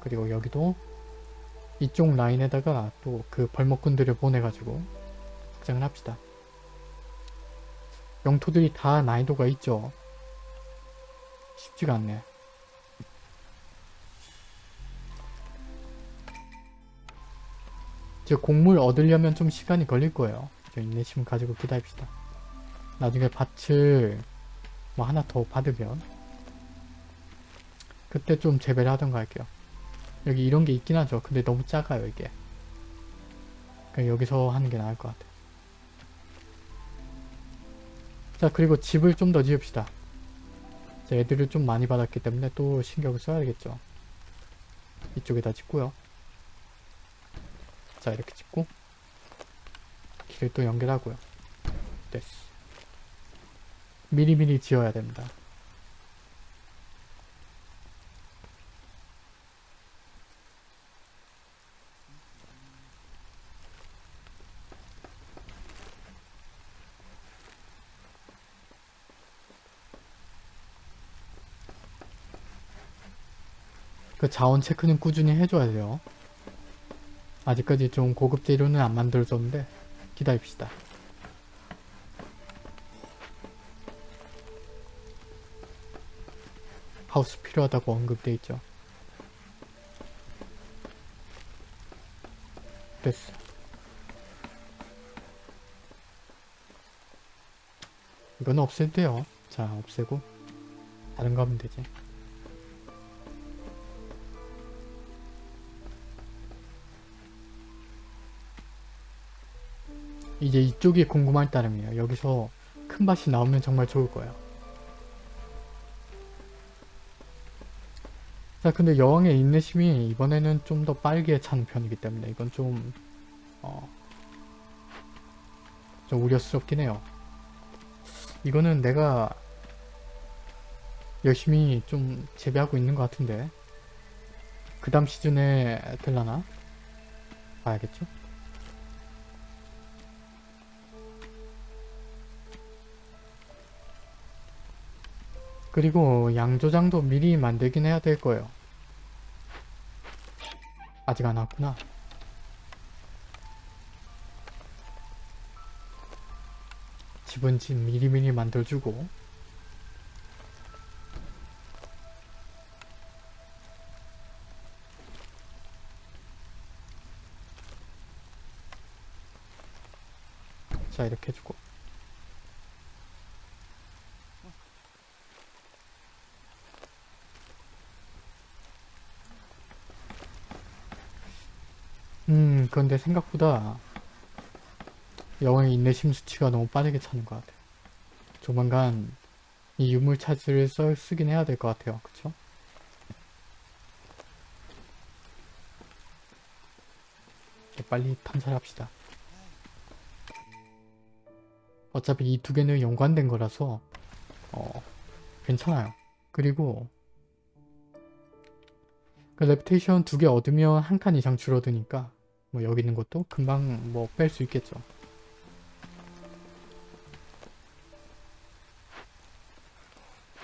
그리고 여기도 이쪽 라인에다가 또 그 벌목꾼들을 보내가지고 확장을 합시다. 영토들이 다 난이도가 있죠. 쉽지가 않네. 저 곡물 얻으려면 좀 시간이 걸릴 거예요. 저 인내심 가지고 기다립시다. 나중에 밭을 뭐 하나 더 받으면 그때 좀 재배를 하던가 할게요. 여기 이런 게 있긴 하죠. 근데 너무 작아요 이게. 그냥 여기서 하는 게 나을 것 같아요. 자 그리고 집을 좀 더 지읍시다. 자, 애들을 좀 많이 받았기 때문에 또 신경을 써야 되겠죠. 이쪽에다 짓고요. 자 이렇게 짓고 길을 또 연결하고요. 됐어. 미리미리 지어야 됩니다. 그 자원 체크는 꾸준히 해줘야 돼요. 아직까지 좀 고급 재료는 안 만들어졌는데 기다립시다. 하우스 필요하다고 언급돼 있죠. 됐어. 이건 없애도 돼요. 자, 없애고 다른 거 하면 되지. 이제 이쪽이 궁금할 따름이에요. 여기서 큰 밭이 나오면 정말 좋을 거예요. 자 근데 여왕의 인내심이 이번에는 좀더 빠르게 차는 편이기 때문에 이건 좀 어, 좀 우려스럽긴 해요. 이거는 내가 열심히 좀 재배하고 있는 것 같은데 그 다음 시즌에 될라나? 봐야겠죠? 그리고 양조장도 미리 만들긴 해야 될 거예요. 아직 안 왔구나. 집은 집 미리미리 만들어주고 자 이렇게 해주고 음, 그런데 생각보다 여왕의 인내심 수치가 너무 빠르게 차는 것 같아요. 조만간 이 유물 차지를 써, 쓰긴 해야 될 것 같아요. 그쵸? 빨리 탐사합시다. 어차피 이 두 개는 연관된 거라서 어, 괜찮아요. 그리고 그 레프테이션 두 개 얻으면 한 칸 이상 줄어드니까 뭐 여기 있는 것도 금방 뭐 뺄 수 있겠죠.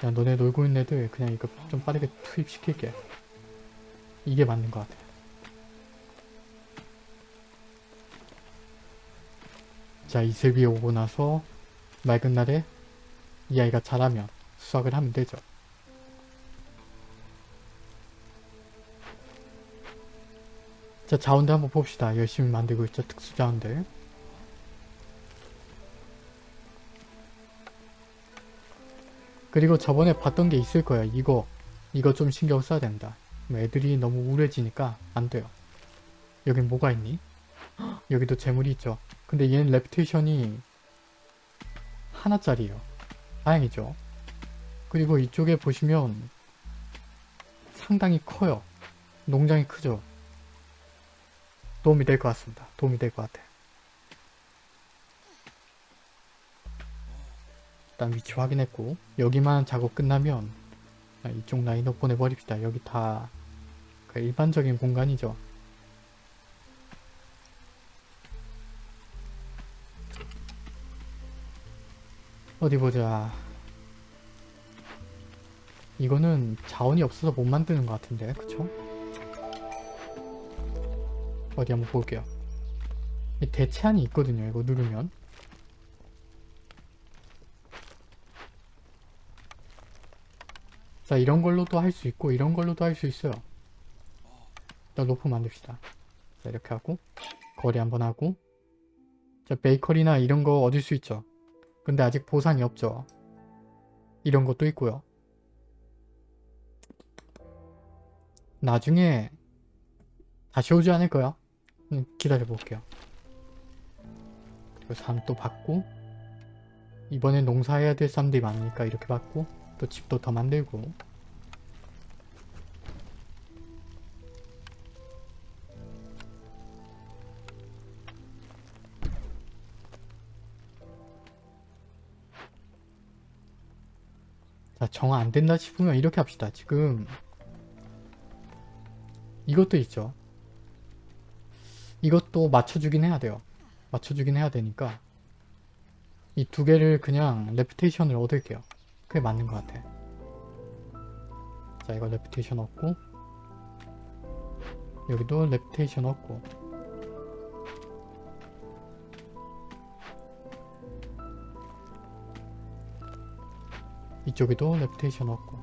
야 너네 놀고 있는 애들 그냥 이거 좀 빠르게 투입시킬게. 이게 맞는 것 같아. 자 이슬비 오고 나서 맑은 날에 이 아이가 자라면 수확을 하면 되죠. 자 자원들 한번 봅시다. 열심히 만들고 있죠. 특수 자원들. 그리고 저번에 봤던 게 있을 거예요. 이거 이거 좀 신경 써야 된다. 뭐 애들이 너무 우울해지니까 안 돼요. 여긴 뭐가 있니? 헉, 여기도 재물이 있죠. 근데 얘는 reputation이 하나짜리예요. 다행이죠. 그리고 이쪽에 보시면 상당히 커요. 농장이 크죠. 도움이 될 것 같습니다. 도움이 될 것 같아. 일단 위치 확인했고 여기만 작업 끝나면 아, 이쪽 라인업 보내버립시다. 여기 다 그 일반적인 공간이죠. 어디 보자. 이거는 자원이 없어서 못 만드는 것 같은데, 그쵸? 어디 한번 볼게요. 이 대체안이 있거든요. 이거 누르면. 자, 이런 걸로도 할 수 있고, 이런 걸로도 할 수 있어요. 일단 로프 만듭시다. 자, 이렇게 하고, 거리 한번 하고, 자, 베이커리나 이런 거 얻을 수 있죠. 근데 아직 보상이 없죠. 이런 것도 있고요. 나중에 다시 오지 않을까요? 음, 기다려 볼게요. 그리고 삶또 받고 이번엔 농사해야 될 쌈들이 많으니까 이렇게 받고 또 집도 더 만들고 자, 정안 된다 싶으면 이렇게 합시다. 지금 이것도 있죠. 이것도 맞춰주긴 해야 돼요. 맞춰주긴 해야 되니까 이 두 개를 그냥 reputation을 얻을게요. 그게 맞는 것 같아. 자, 이거 reputation 얻고 여기도 reputation 얻고 이쪽에도 reputation 얻고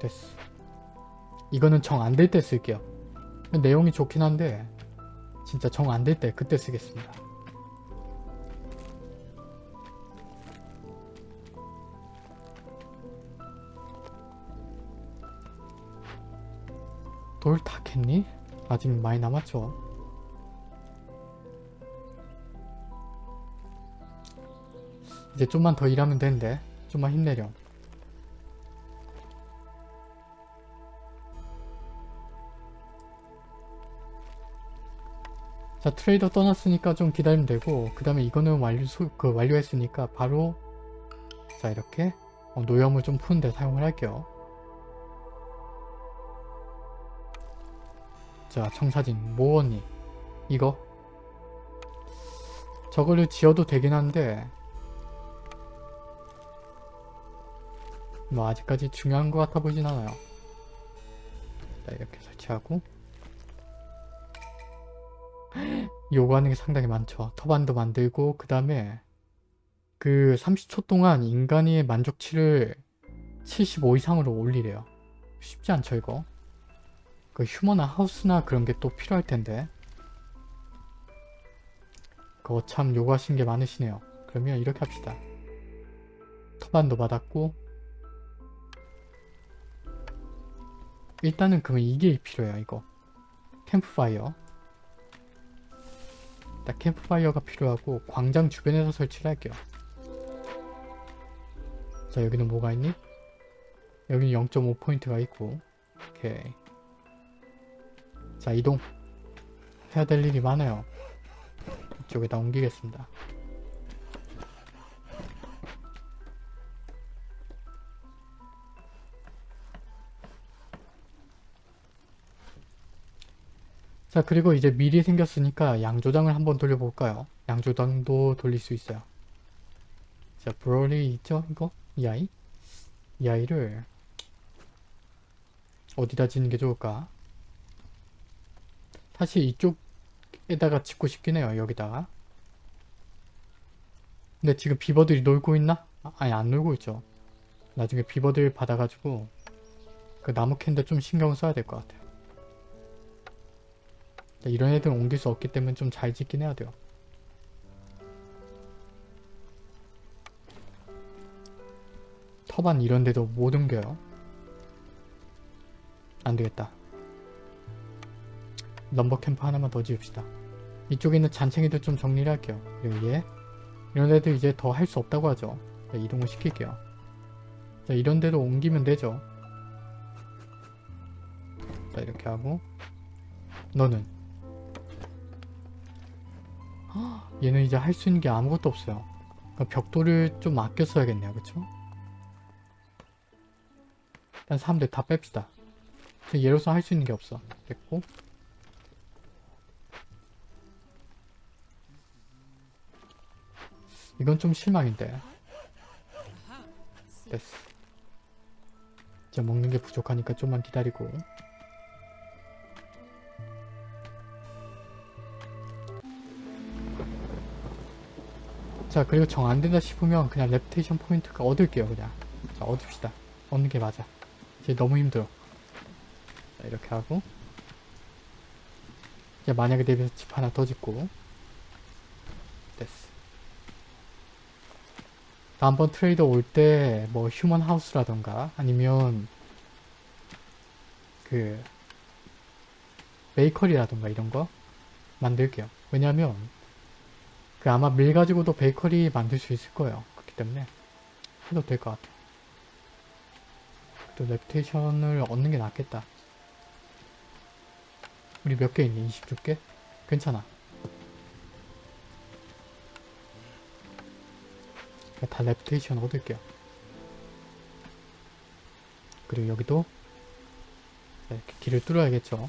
됐어 이거는 정 안 될 때 쓸게요. 내용이 좋긴 한데 진짜 정 안 될 때 그때 쓰겠습니다. 돌 다 캤니? 아직 많이 남았죠? 이제 좀만 더 일하면 되는데 좀만 힘내렴 자 트레이더 떠났으니까 좀 기다리면 되고 그 다음에 이거는 완료 소, 그 완료했으니까 바로 자 이렇게 어, 노염을 좀 푸는데 사용을 할게요. 자 청사진 모언니 이거. 저거를 지어도 되긴 한데 뭐 아직까지 중요한 것 같아 보진 않아요. 자 이렇게 설치하고 요구하는 게 상당히 많죠. 터반도 만들고 그 다음에 그 30초 동안 인간의 만족치를 75 이상으로 올리래요. 쉽지 않죠 이거. 그 휴머나 하우스나 그런 게 또 필요할 텐데 그거 참 요구하시는 게 많으시네요. 그러면 이렇게 합시다. 터반도 받았고 일단은 그러면 이게 필요해요 이거. 캠프파이어 일단 캠프파이어가 필요하고 광장 주변에서 설치를 할게요. 자 여기는 뭐가 있니? 여기는 0.5포인트가 있고 오케이 자 이동 해야 될 일이 많아요. 이쪽에다 옮기겠습니다. 자 그리고 이제 미리 생겼으니까 양조장을 한번 돌려볼까요? 양조장도 돌릴 수 있어요. 자 브롤리 있죠 이거? 이 아이? 이 아이를 어디다 짓는 게 좋을까? 사실 이쪽에다가 짓고 싶긴 해요 여기다가 근데 지금 비버들이 놀고 있나? 아, 아니 안 놀고 있죠 나중에 비버들 받아가지고 그 나무 캔데 좀 신경 써야 될 것 같아요 자, 이런 애들 옮길 수 없기 때문에 좀 잘 짓긴 해야 돼요. 터반 이런 데도 못 옮겨요. 안 되겠다. 넘버 캠프 하나만 더 지읍시다. 이쪽에 있는 잔챙이들 좀 정리를 할게요. 얘 이런 데도 이제 더 할 수 없다고 하죠. 자, 이동을 시킬게요. 자, 이런 데도 옮기면 되죠. 자 이렇게 하고 너는 얘는 이제 할 수 있는 게 아무것도 없어요. 그러니까 벽돌을 좀 아껴 써야겠네요. 그쵸? 일단 사람들 다 뺍시다. 얘로서 할 수 있는 게 없어. 됐고 이건 좀 실망인데. 됐어. 이제 먹는 게 부족하니까 좀만 기다리고 자 그리고 정 안된다 싶으면 그냥 reputation 포인트가 얻을게요 그냥. 자 얻읍시다. 얻는 게 맞아. 이제 너무 힘들어. 자 이렇게 하고. 이제 만약에 대비해서 집 하나 더 짓고. 됐어. 다음번 트레이더 올 때 뭐 human house라던가 아니면 그 베이커리라던가 이런 거 만들게요. 왜냐면 그 아마 밀 가지고도 베이커리 만들 수 있을 거예요. 그렇기 때문에 해도 될 것 같아요. 또 reputation을 얻는 게 낫겠다. 우리 몇 개 있니? 26개? 괜찮아. 그러니까 다 reputation 얻을게요. 그리고 여기도 자, 이렇게 길을 뚫어야겠죠.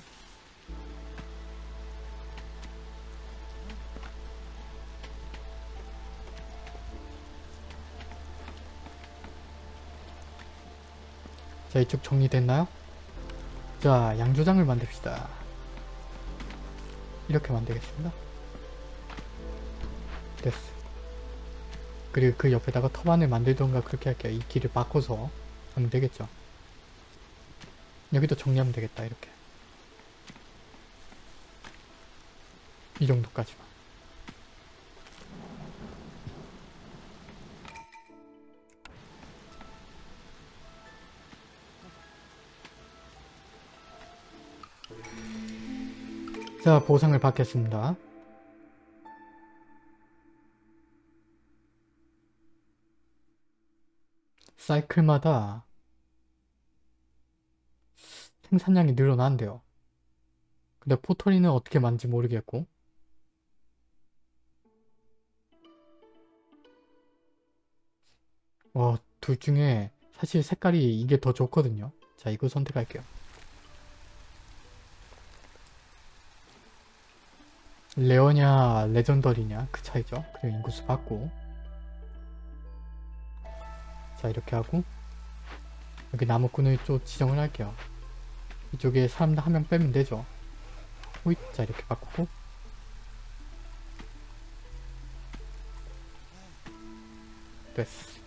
자 이쪽 정리됐나요? 자 양조장을 만듭시다. 이렇게 만들겠습니다. 됐어. 그리고 그 옆에다가 터반을 만들던가 그렇게 할게요. 이 길을 바꿔서 하면 되겠죠? 여기도 정리하면 되겠다 이렇게. 이 정도까지만 자 보상을 받겠습니다 사이클마다 생산량이 늘어난대요 근데 pottery는 어떻게 만지 모르겠고 와, 둘 중에 사실 색깔이 이게 더 좋거든요. 자, 이거 선택할게요. rare냐, legendary냐 그 차이죠. 그리고 인구수 받고 자, 이렇게 하고 여기 나무꾼을 좀 지정을 할게요. 이쪽에 사람들 한 명 빼면 되죠. 호잇, 자, 이렇게 바꾸고 됐어.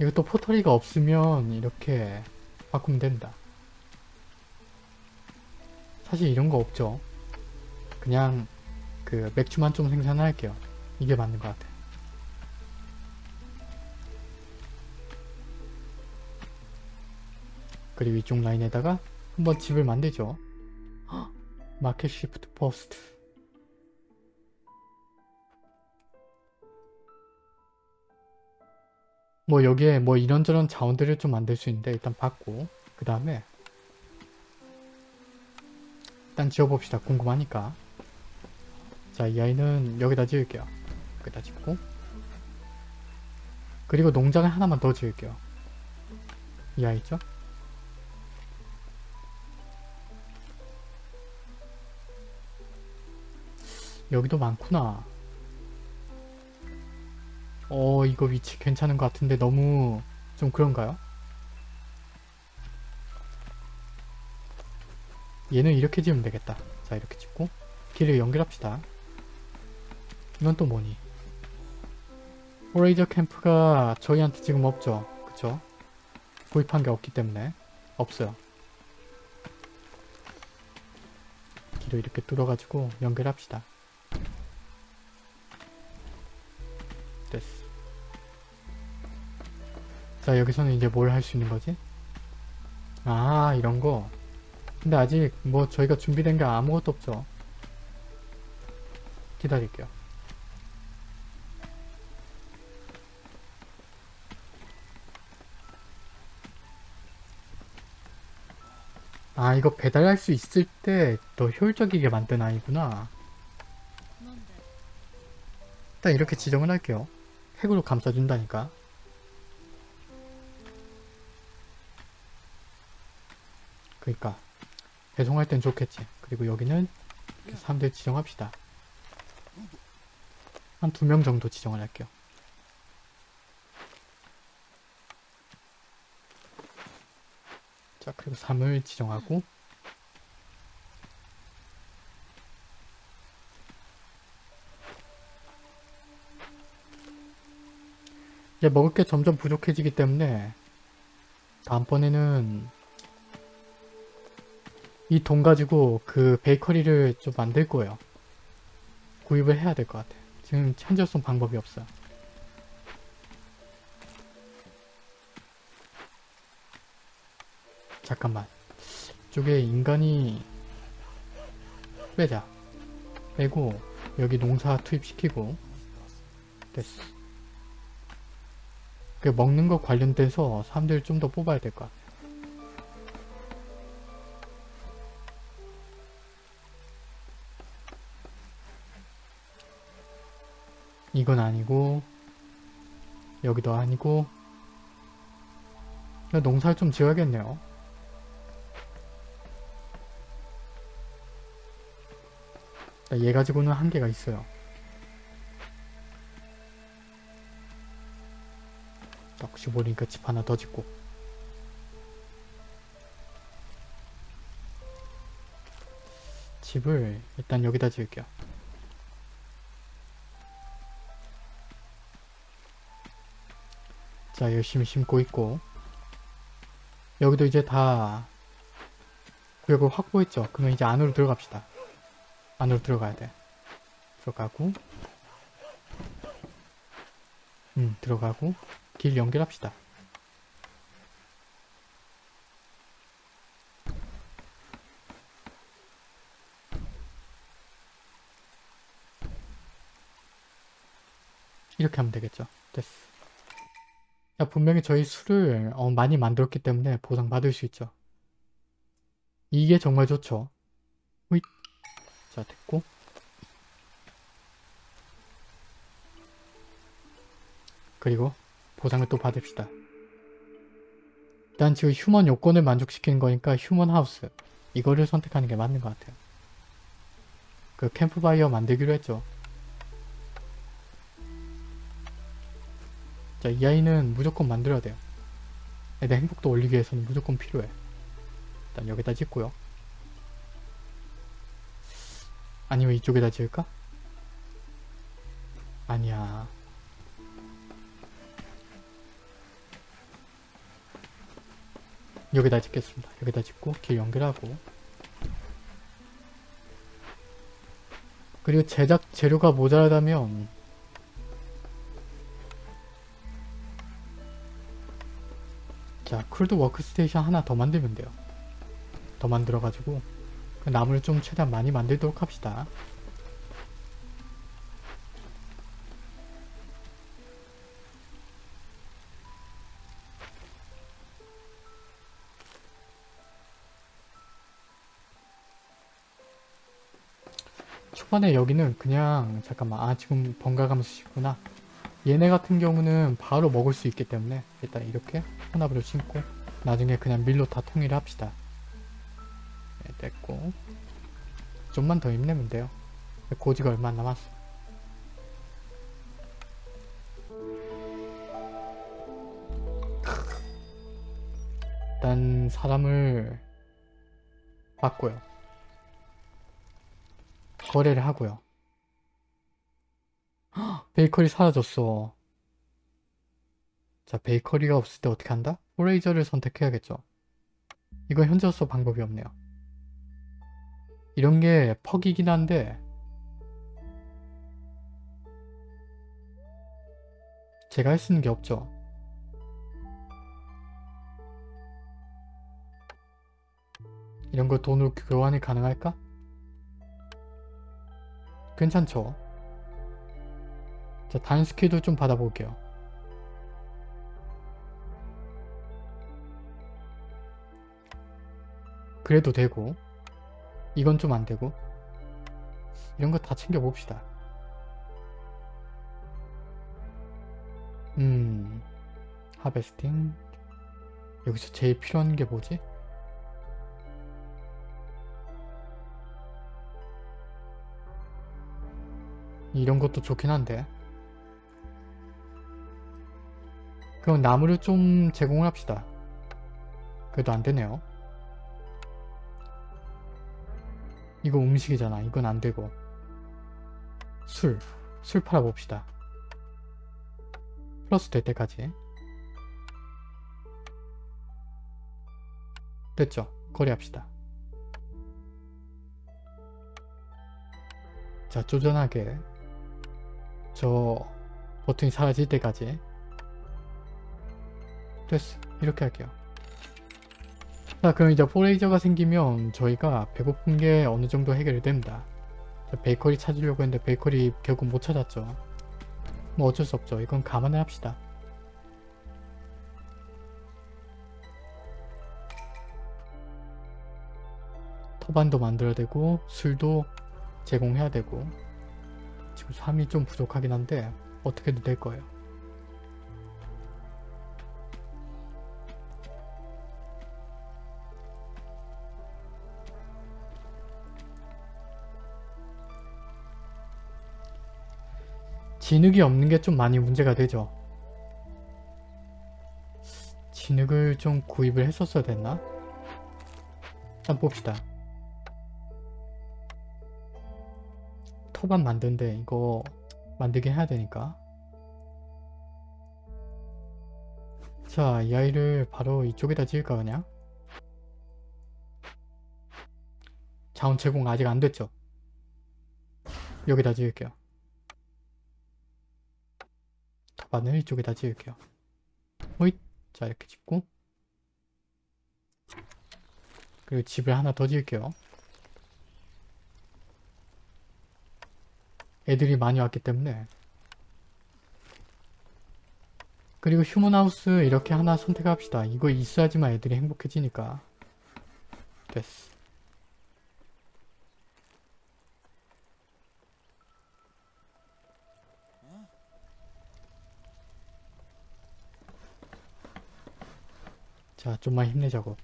이것도 포털이가 없으면 이렇게 바꾸면 된다. 사실 이런 거 없죠. 그냥 그 맥주만 좀 생산할게요. 이게 맞는 것 같아. 그리고 이쪽 라인에다가 한번 집을 만들죠. 헉! makeshift post. 뭐 여기에 뭐 이런저런 자원들을 좀 만들 수 있는데 일단 받고 그 다음에 일단 지어봅시다. 궁금하니까. 자 이 아이는 여기다 지을게요. 여기다 짓고. 그리고 농장을 하나만 더 지을게요. 이 아이 있죠? 여기도 많구나. 어 이거 위치 괜찮은 것 같은데 너무 좀 그런가요? 얘는 이렇게 지으면 되겠다. 자 이렇게 짓고 길을 연결합시다. 이건 또 뭐니? 호레이저 캠프가 저희한테 지금 없죠? 그쵸? 구입한 게 없기 때문에 없어요. 길을 이렇게 뚫어가지고 연결합시다. 됐어. 자 여기서는 이제 뭘 할 수 있는 거지? 아 이런 거 근데 아직 뭐 저희가 준비된 게 아무것도 없죠. 기다릴게요. 아 이거 배달할 수 있을 때 더 효율적이게 만든 아이구나? 일단 이렇게 지정을 할게요. 핵으로 감싸준다니까. 그니까 배송할 땐 좋겠지. 그리고 여기는 사람들 지정합시다. 한 두 명 정도 지정을 할게요. 자 그리고 3을 지정하고. 이제 먹을 게 점점 부족해지기 때문에 다음번에는 이 돈 가지고 그 베이커리를 좀 만들 거예요. 구입을 해야 될 것 같아. 지금 현재로선 방법이 없어. 잠깐만. 이쪽에 인간이 빼자. 빼고 여기 농사 투입시키고 됐어. 그 먹는 거 관련돼서 사람들 좀 더 뽑아야 될 것 같아. 이건 아니고 여기도 아니고 나 농사를 좀 지어야겠네요. 나얘 가지고는 한계가 있어요. 혹시 모르니까 집 하나 더 짓고 집을 일단 여기다 지을게요. 자 열심히 심고 있고 여기도 이제 다 구역을 확보했죠. 그러면 이제 안으로 들어갑시다. 안으로 들어가야 돼. 들어가고 음 들어가고 길 연결합시다. 이렇게 하면 되겠죠. 됐어. 자, 분명히 저희 술을 어, 많이 만들었기 때문에 보상받을 수 있죠. 이게 정말 좋죠. 으잇. 자, 됐고. 그리고 보상을 또 받읍시다. 일단 지금 휴먼 요건을 만족시키는 거니까 휴먼 하우스. 이거를 선택하는 게 맞는 것 같아요. 그 캠프바이어 만들기로 했죠. 자, 이 아이는 무조건 만들어야 돼요. 애들 행복도 올리기 위해서는 무조건 필요해. 일단 여기다 짓고요. 아니면 이쪽에다 지을까? 아니야. 여기다 짓겠습니다. 여기다 짓고 길 연결하고 그리고 제작 재료가 모자라다면 자 crude workstation 하나 더 만들면 돼요. 더 만들어가지고 그 나무를 좀 최대한 많이 만들도록 합시다. 초반에 여기는 그냥 잠깐만 아 지금 번갈아가면서 심구나 얘네 같은 경우는 바로 먹을 수 있기 때문에 일단 이렇게 혼합으로 심고 나중에 그냥 밀로 다 통일을 합시다. 네, 됐고. 좀만 더 힘내면 돼요. 고지가 얼마 안 남았어. 일단 사람을 바꿔요. 거래를 하고요. 헉, 베이커리 사라졌어. 자, 베이커리가 없을 때 어떻게 한다? 포레이저를 선택해야겠죠. 이건 현재로서 방법이 없네요. 이런 게 퍽이긴 한데 제가 할 수 있는 게 없죠. 이런 거 돈으로 교환이 가능할까? 괜찮죠? 자, 단 스킬도 좀 받아볼게요. 그래도 되고 이건 좀 안되고 이런 거 다 챙겨봅시다. 음... 하베스팅 여기서 제일 필요한 게 뭐지? 이런 것도 좋긴 한데 그럼 나무를 좀 제공을 합시다. 그래도 안되네요. 이거 음식이잖아. 이건 안되고. 술, 술 팔아봅시다. 플러스 될 때까지. 됐죠? 거래합시다. 자 쪼잔하게. 저 버튼이 사라질 때까지 됐어 이렇게 할게요. 자 그럼 이제 포레이저가 생기면 저희가 배고픈 게 어느 정도 해결이 됩니다. 자, 베이커리 찾으려고 했는데 베이커리 결국 못 찾았죠. 뭐 어쩔 수 없죠. 이건 감안을 합시다. 터반도 만들어야 되고 술도 제공해야 되고. 지금 3이 좀 부족하긴 한데 어떻게도 될 거예요. 진흙이 없는 게 좀 많이 문제가 되죠. 진흙을 좀 구입을 했었어야 됐나? 일단 봅시다. 터반 만드는데 이거 만들긴 해야 되니까 자 이 아이를 바로 이쪽에다 지을까 그냥 자원 제공 아직 안 됐죠 여기다 지을게요 터반을 이쪽에다 지을게요. 호잇. 자 이렇게 짓고. 그리고 집을 하나 더 지을게요. 애들이 많이 왔기 때문에. 그리고 휴먼하우스 이렇게 하나 선택합시다. 이거 있어야지만 애들이 행복해지니까. 됐어. 좀만 힘내자고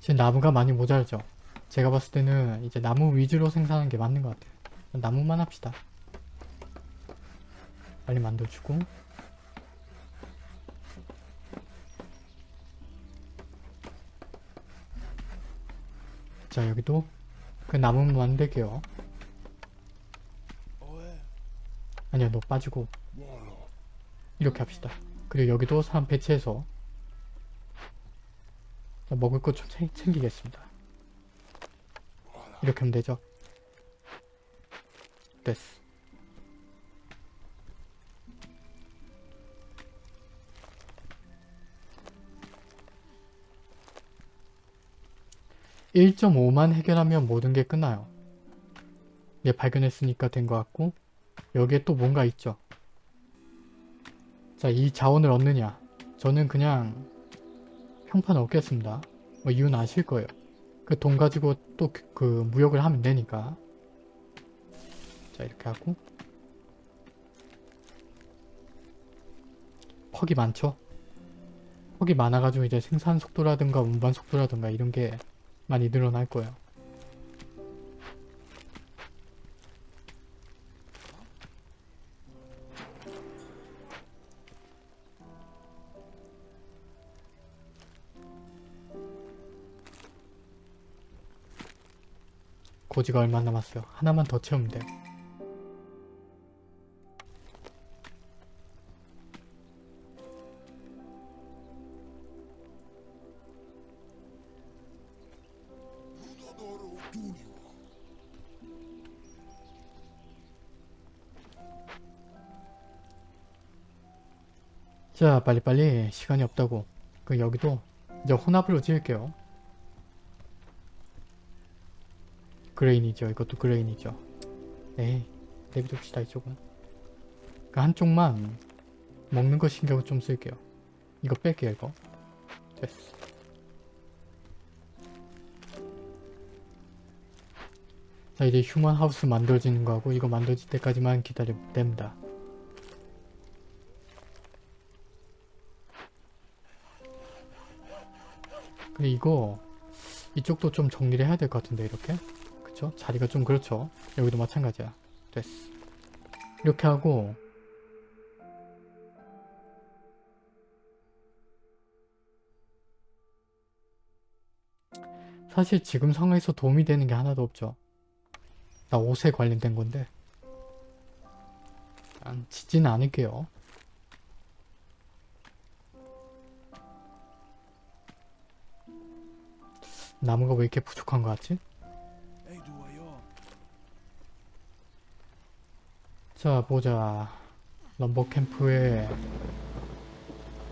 지금 나무가 많이 모자르죠. 제가 봤을 때는 이제 나무 위주로 생산하는 게 맞는 것 같아요. 나무만 합시다. 빨리 만들어주고 자 여기도 그 나무만 만들게요. 아니야 너 빠지고 이렇게 합시다. 그리고 여기도 사람 배치해서 자, 먹을 것 좀 챙기겠습니다. 이렇게 하면 되죠? 됐어. (1.5만) 해결하면 모든 게 끝나요. 얘 발견했으니까 된 것 같고 여기에 또 뭔가 있죠. 자, 이 자원을 얻느냐. 저는 그냥 평판 얻겠습니다. 뭐 이유는 아실 거예요. 그 돈 가지고 또 그 무역을 하면 되니까. 자 이렇게 하고 퍽이 많죠? 퍽이 많아가지고 이제 생산 속도라든가 운반 속도라든가 이런 게 많이 늘어날 거예요. 고지가 얼마 남았어요. 하나만 더 채우면 돼요. 자 빨리빨리 시간이 없다고 그 여기도 이제 혼합으로 지을게요 grain이죠. 이것도 grain이죠. 에이 내비둡시다 이쪽은. 그 한쪽만 먹는 거 신경을 좀 쓸게요. 이거 뺄게요 이거. 됐어. 자 이제 human house 만들어지는 거하고 이거 만들어질 때까지만 기다리면 됩니다. 근데 이거 이쪽도 좀 정리를 해야 될 것 같은데 이렇게 그쵸? 자리가 좀 그렇죠? 여기도 마찬가지야. 됐어. 이렇게 하고 사실 지금 상황에서 도움이 되는 게 하나도 없죠. 나 옷에 관련된 건데. 안 짓지는 않을게요. 나무가 왜 이렇게 부족한 것 같지? 자 보자. 럼버 캠프에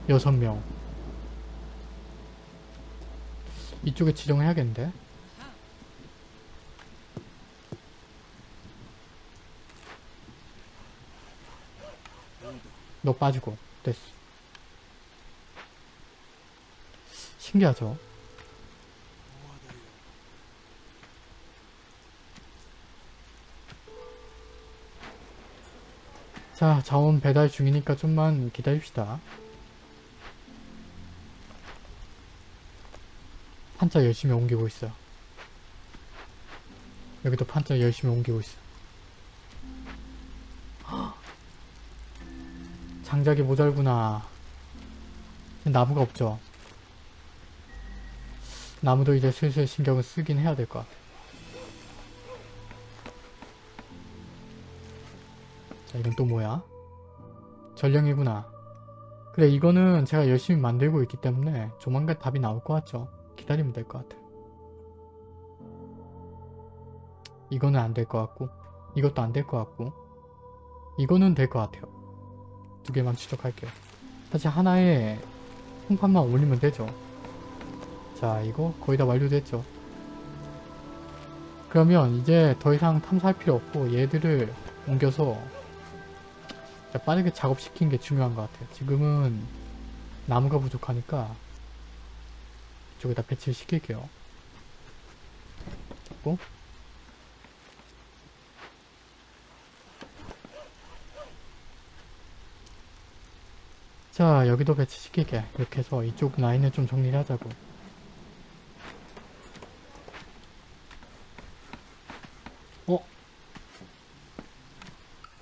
여섯 명. 이쪽에 지정해야겠는데? 너 빠지고. 됐어. 신기하죠 자 자원 배달 중이니까 좀만 기다립시다. 판자 열심히 옮기고 있어요 여기도 판자 열심히 옮기고 있어. 헉! 장작이 모자르구나. 나무가 없죠. 나무도 이제 슬슬 신경을 쓰긴 해야 될 것 같아 자 이건 또 뭐야? 전령이구나. 그래 이거는 제가 열심히 만들고 있기 때문에 조만간 답이 나올 것 같죠. 기다리면 될 것 같아. 이거는 안 될 것 같고 이것도 안 될 것 같고 이거는 될 것 같아요. 두 개만 추적할게요. 사실 하나에 홍판만 올리면 되죠. 자 이거 거의 다 완료됐죠. 그러면 이제 더 이상 탐사할 필요 없고 얘들을 옮겨서 자, 빠르게 작업시키는 게 중요한 것 같아요. 지금은 나무가 부족하니까 이쪽에다 배치를 시킬게요. 잡고 자 여기도 배치시킬게 이렇게 해서 이쪽 라인을 좀 정리를 하자고 어?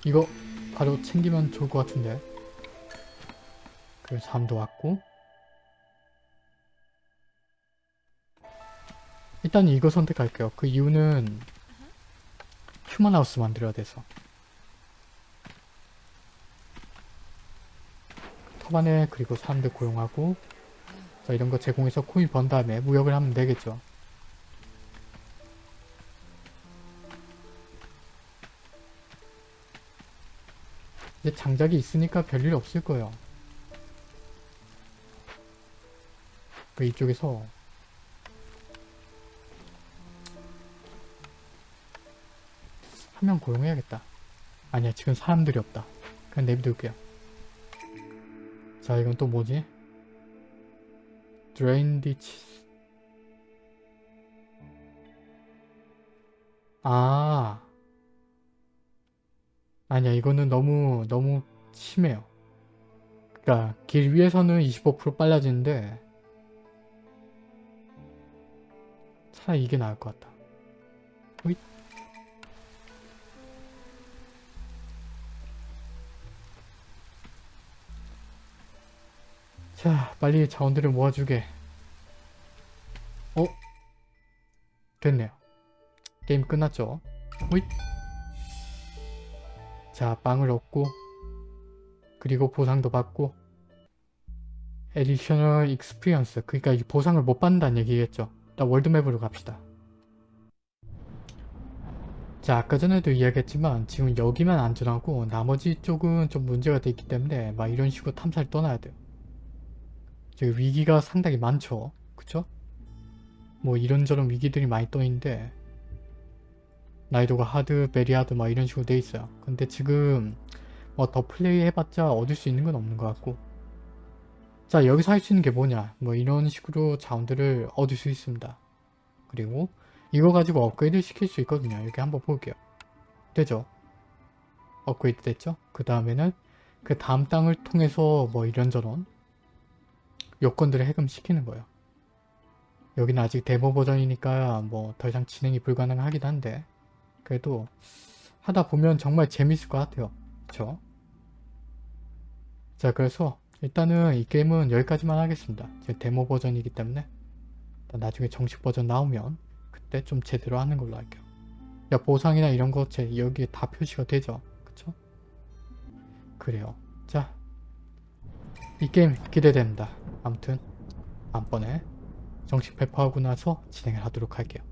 이거 바로 챙기면 좋을 것 같은데. 그리고 잠도 왔고. 일단 이거 선택할게요. 그 이유는 휴먼하우스 만들어야 돼서. 터반에 그리고 사람들 고용하고. 자 이런 거 제공해서 코인 번 다음에 무역을 하면 되겠죠 이제 장작이 있으니까 별일 없을 거예요. 그 이쪽에서 한 명 고용해야겠다. 아니야 지금 사람들이 없다. 그냥 내비둘게요. 자 이건 또 뭐지? drain ditch 아 아니야 이거는 너무 너무 심해요. 그니까 길 위에서는 25% 빨라지는데 차라리 이게 나을 것 같다. 호잇. 자 빨리 자원들을 모아주게. 어? 됐네요. 게임 끝났죠? 호잇 자 빵을 얻고 그리고 보상도 받고 additional experience 그러니까 이 보상을 못 받는다는 얘기겠죠. 일단 world map으로 갑시다. 자 아까 전에도 이야기했지만 지금 여기만 안전하고 나머지 쪽은 좀 문제가 돼 있기 때문에 막 이런 식으로 탐사를 떠나야 돼요. 지금 위기가 상당히 많죠. 그쵸? 뭐 이런저런 위기들이 많이 떠있는데 난이도가 하드, 베리 하드 막 이런 식으로 돼 있어요. 근데 지금 뭐 더 플레이 해봤자 얻을 수 있는 건 없는 것 같고 자 여기서 할 수 있는 게 뭐냐 뭐 이런 식으로 자원들을 얻을 수 있습니다. 그리고 이거 가지고 업그레이드 시킬 수 있거든요. 여기 한번 볼게요. 되죠? 업그레이드 됐죠? 그 다음에는 그 다음 땅을 통해서 뭐 이런저런 요건들을 해금시키는 거예요. 여기는 아직 데모 버전이니까 뭐 더 이상 진행이 불가능하긴 한데 그래도 하다 보면 정말 재밌을 것 같아요. 그쵸? 자 그래서 일단은 이 게임은 여기까지만 하겠습니다. 지금 데모 버전이기 때문에 나중에 정식 버전 나오면 그때 좀 제대로 하는 걸로 할게요. 야 보상이나 이런 거 제 여기에 다 표시가 되죠. 그쵸? 그래요. 자, 이 게임 기대됩니다. 아무튼 다음번에 정식 배포하고 나서 진행을 하도록 할게요.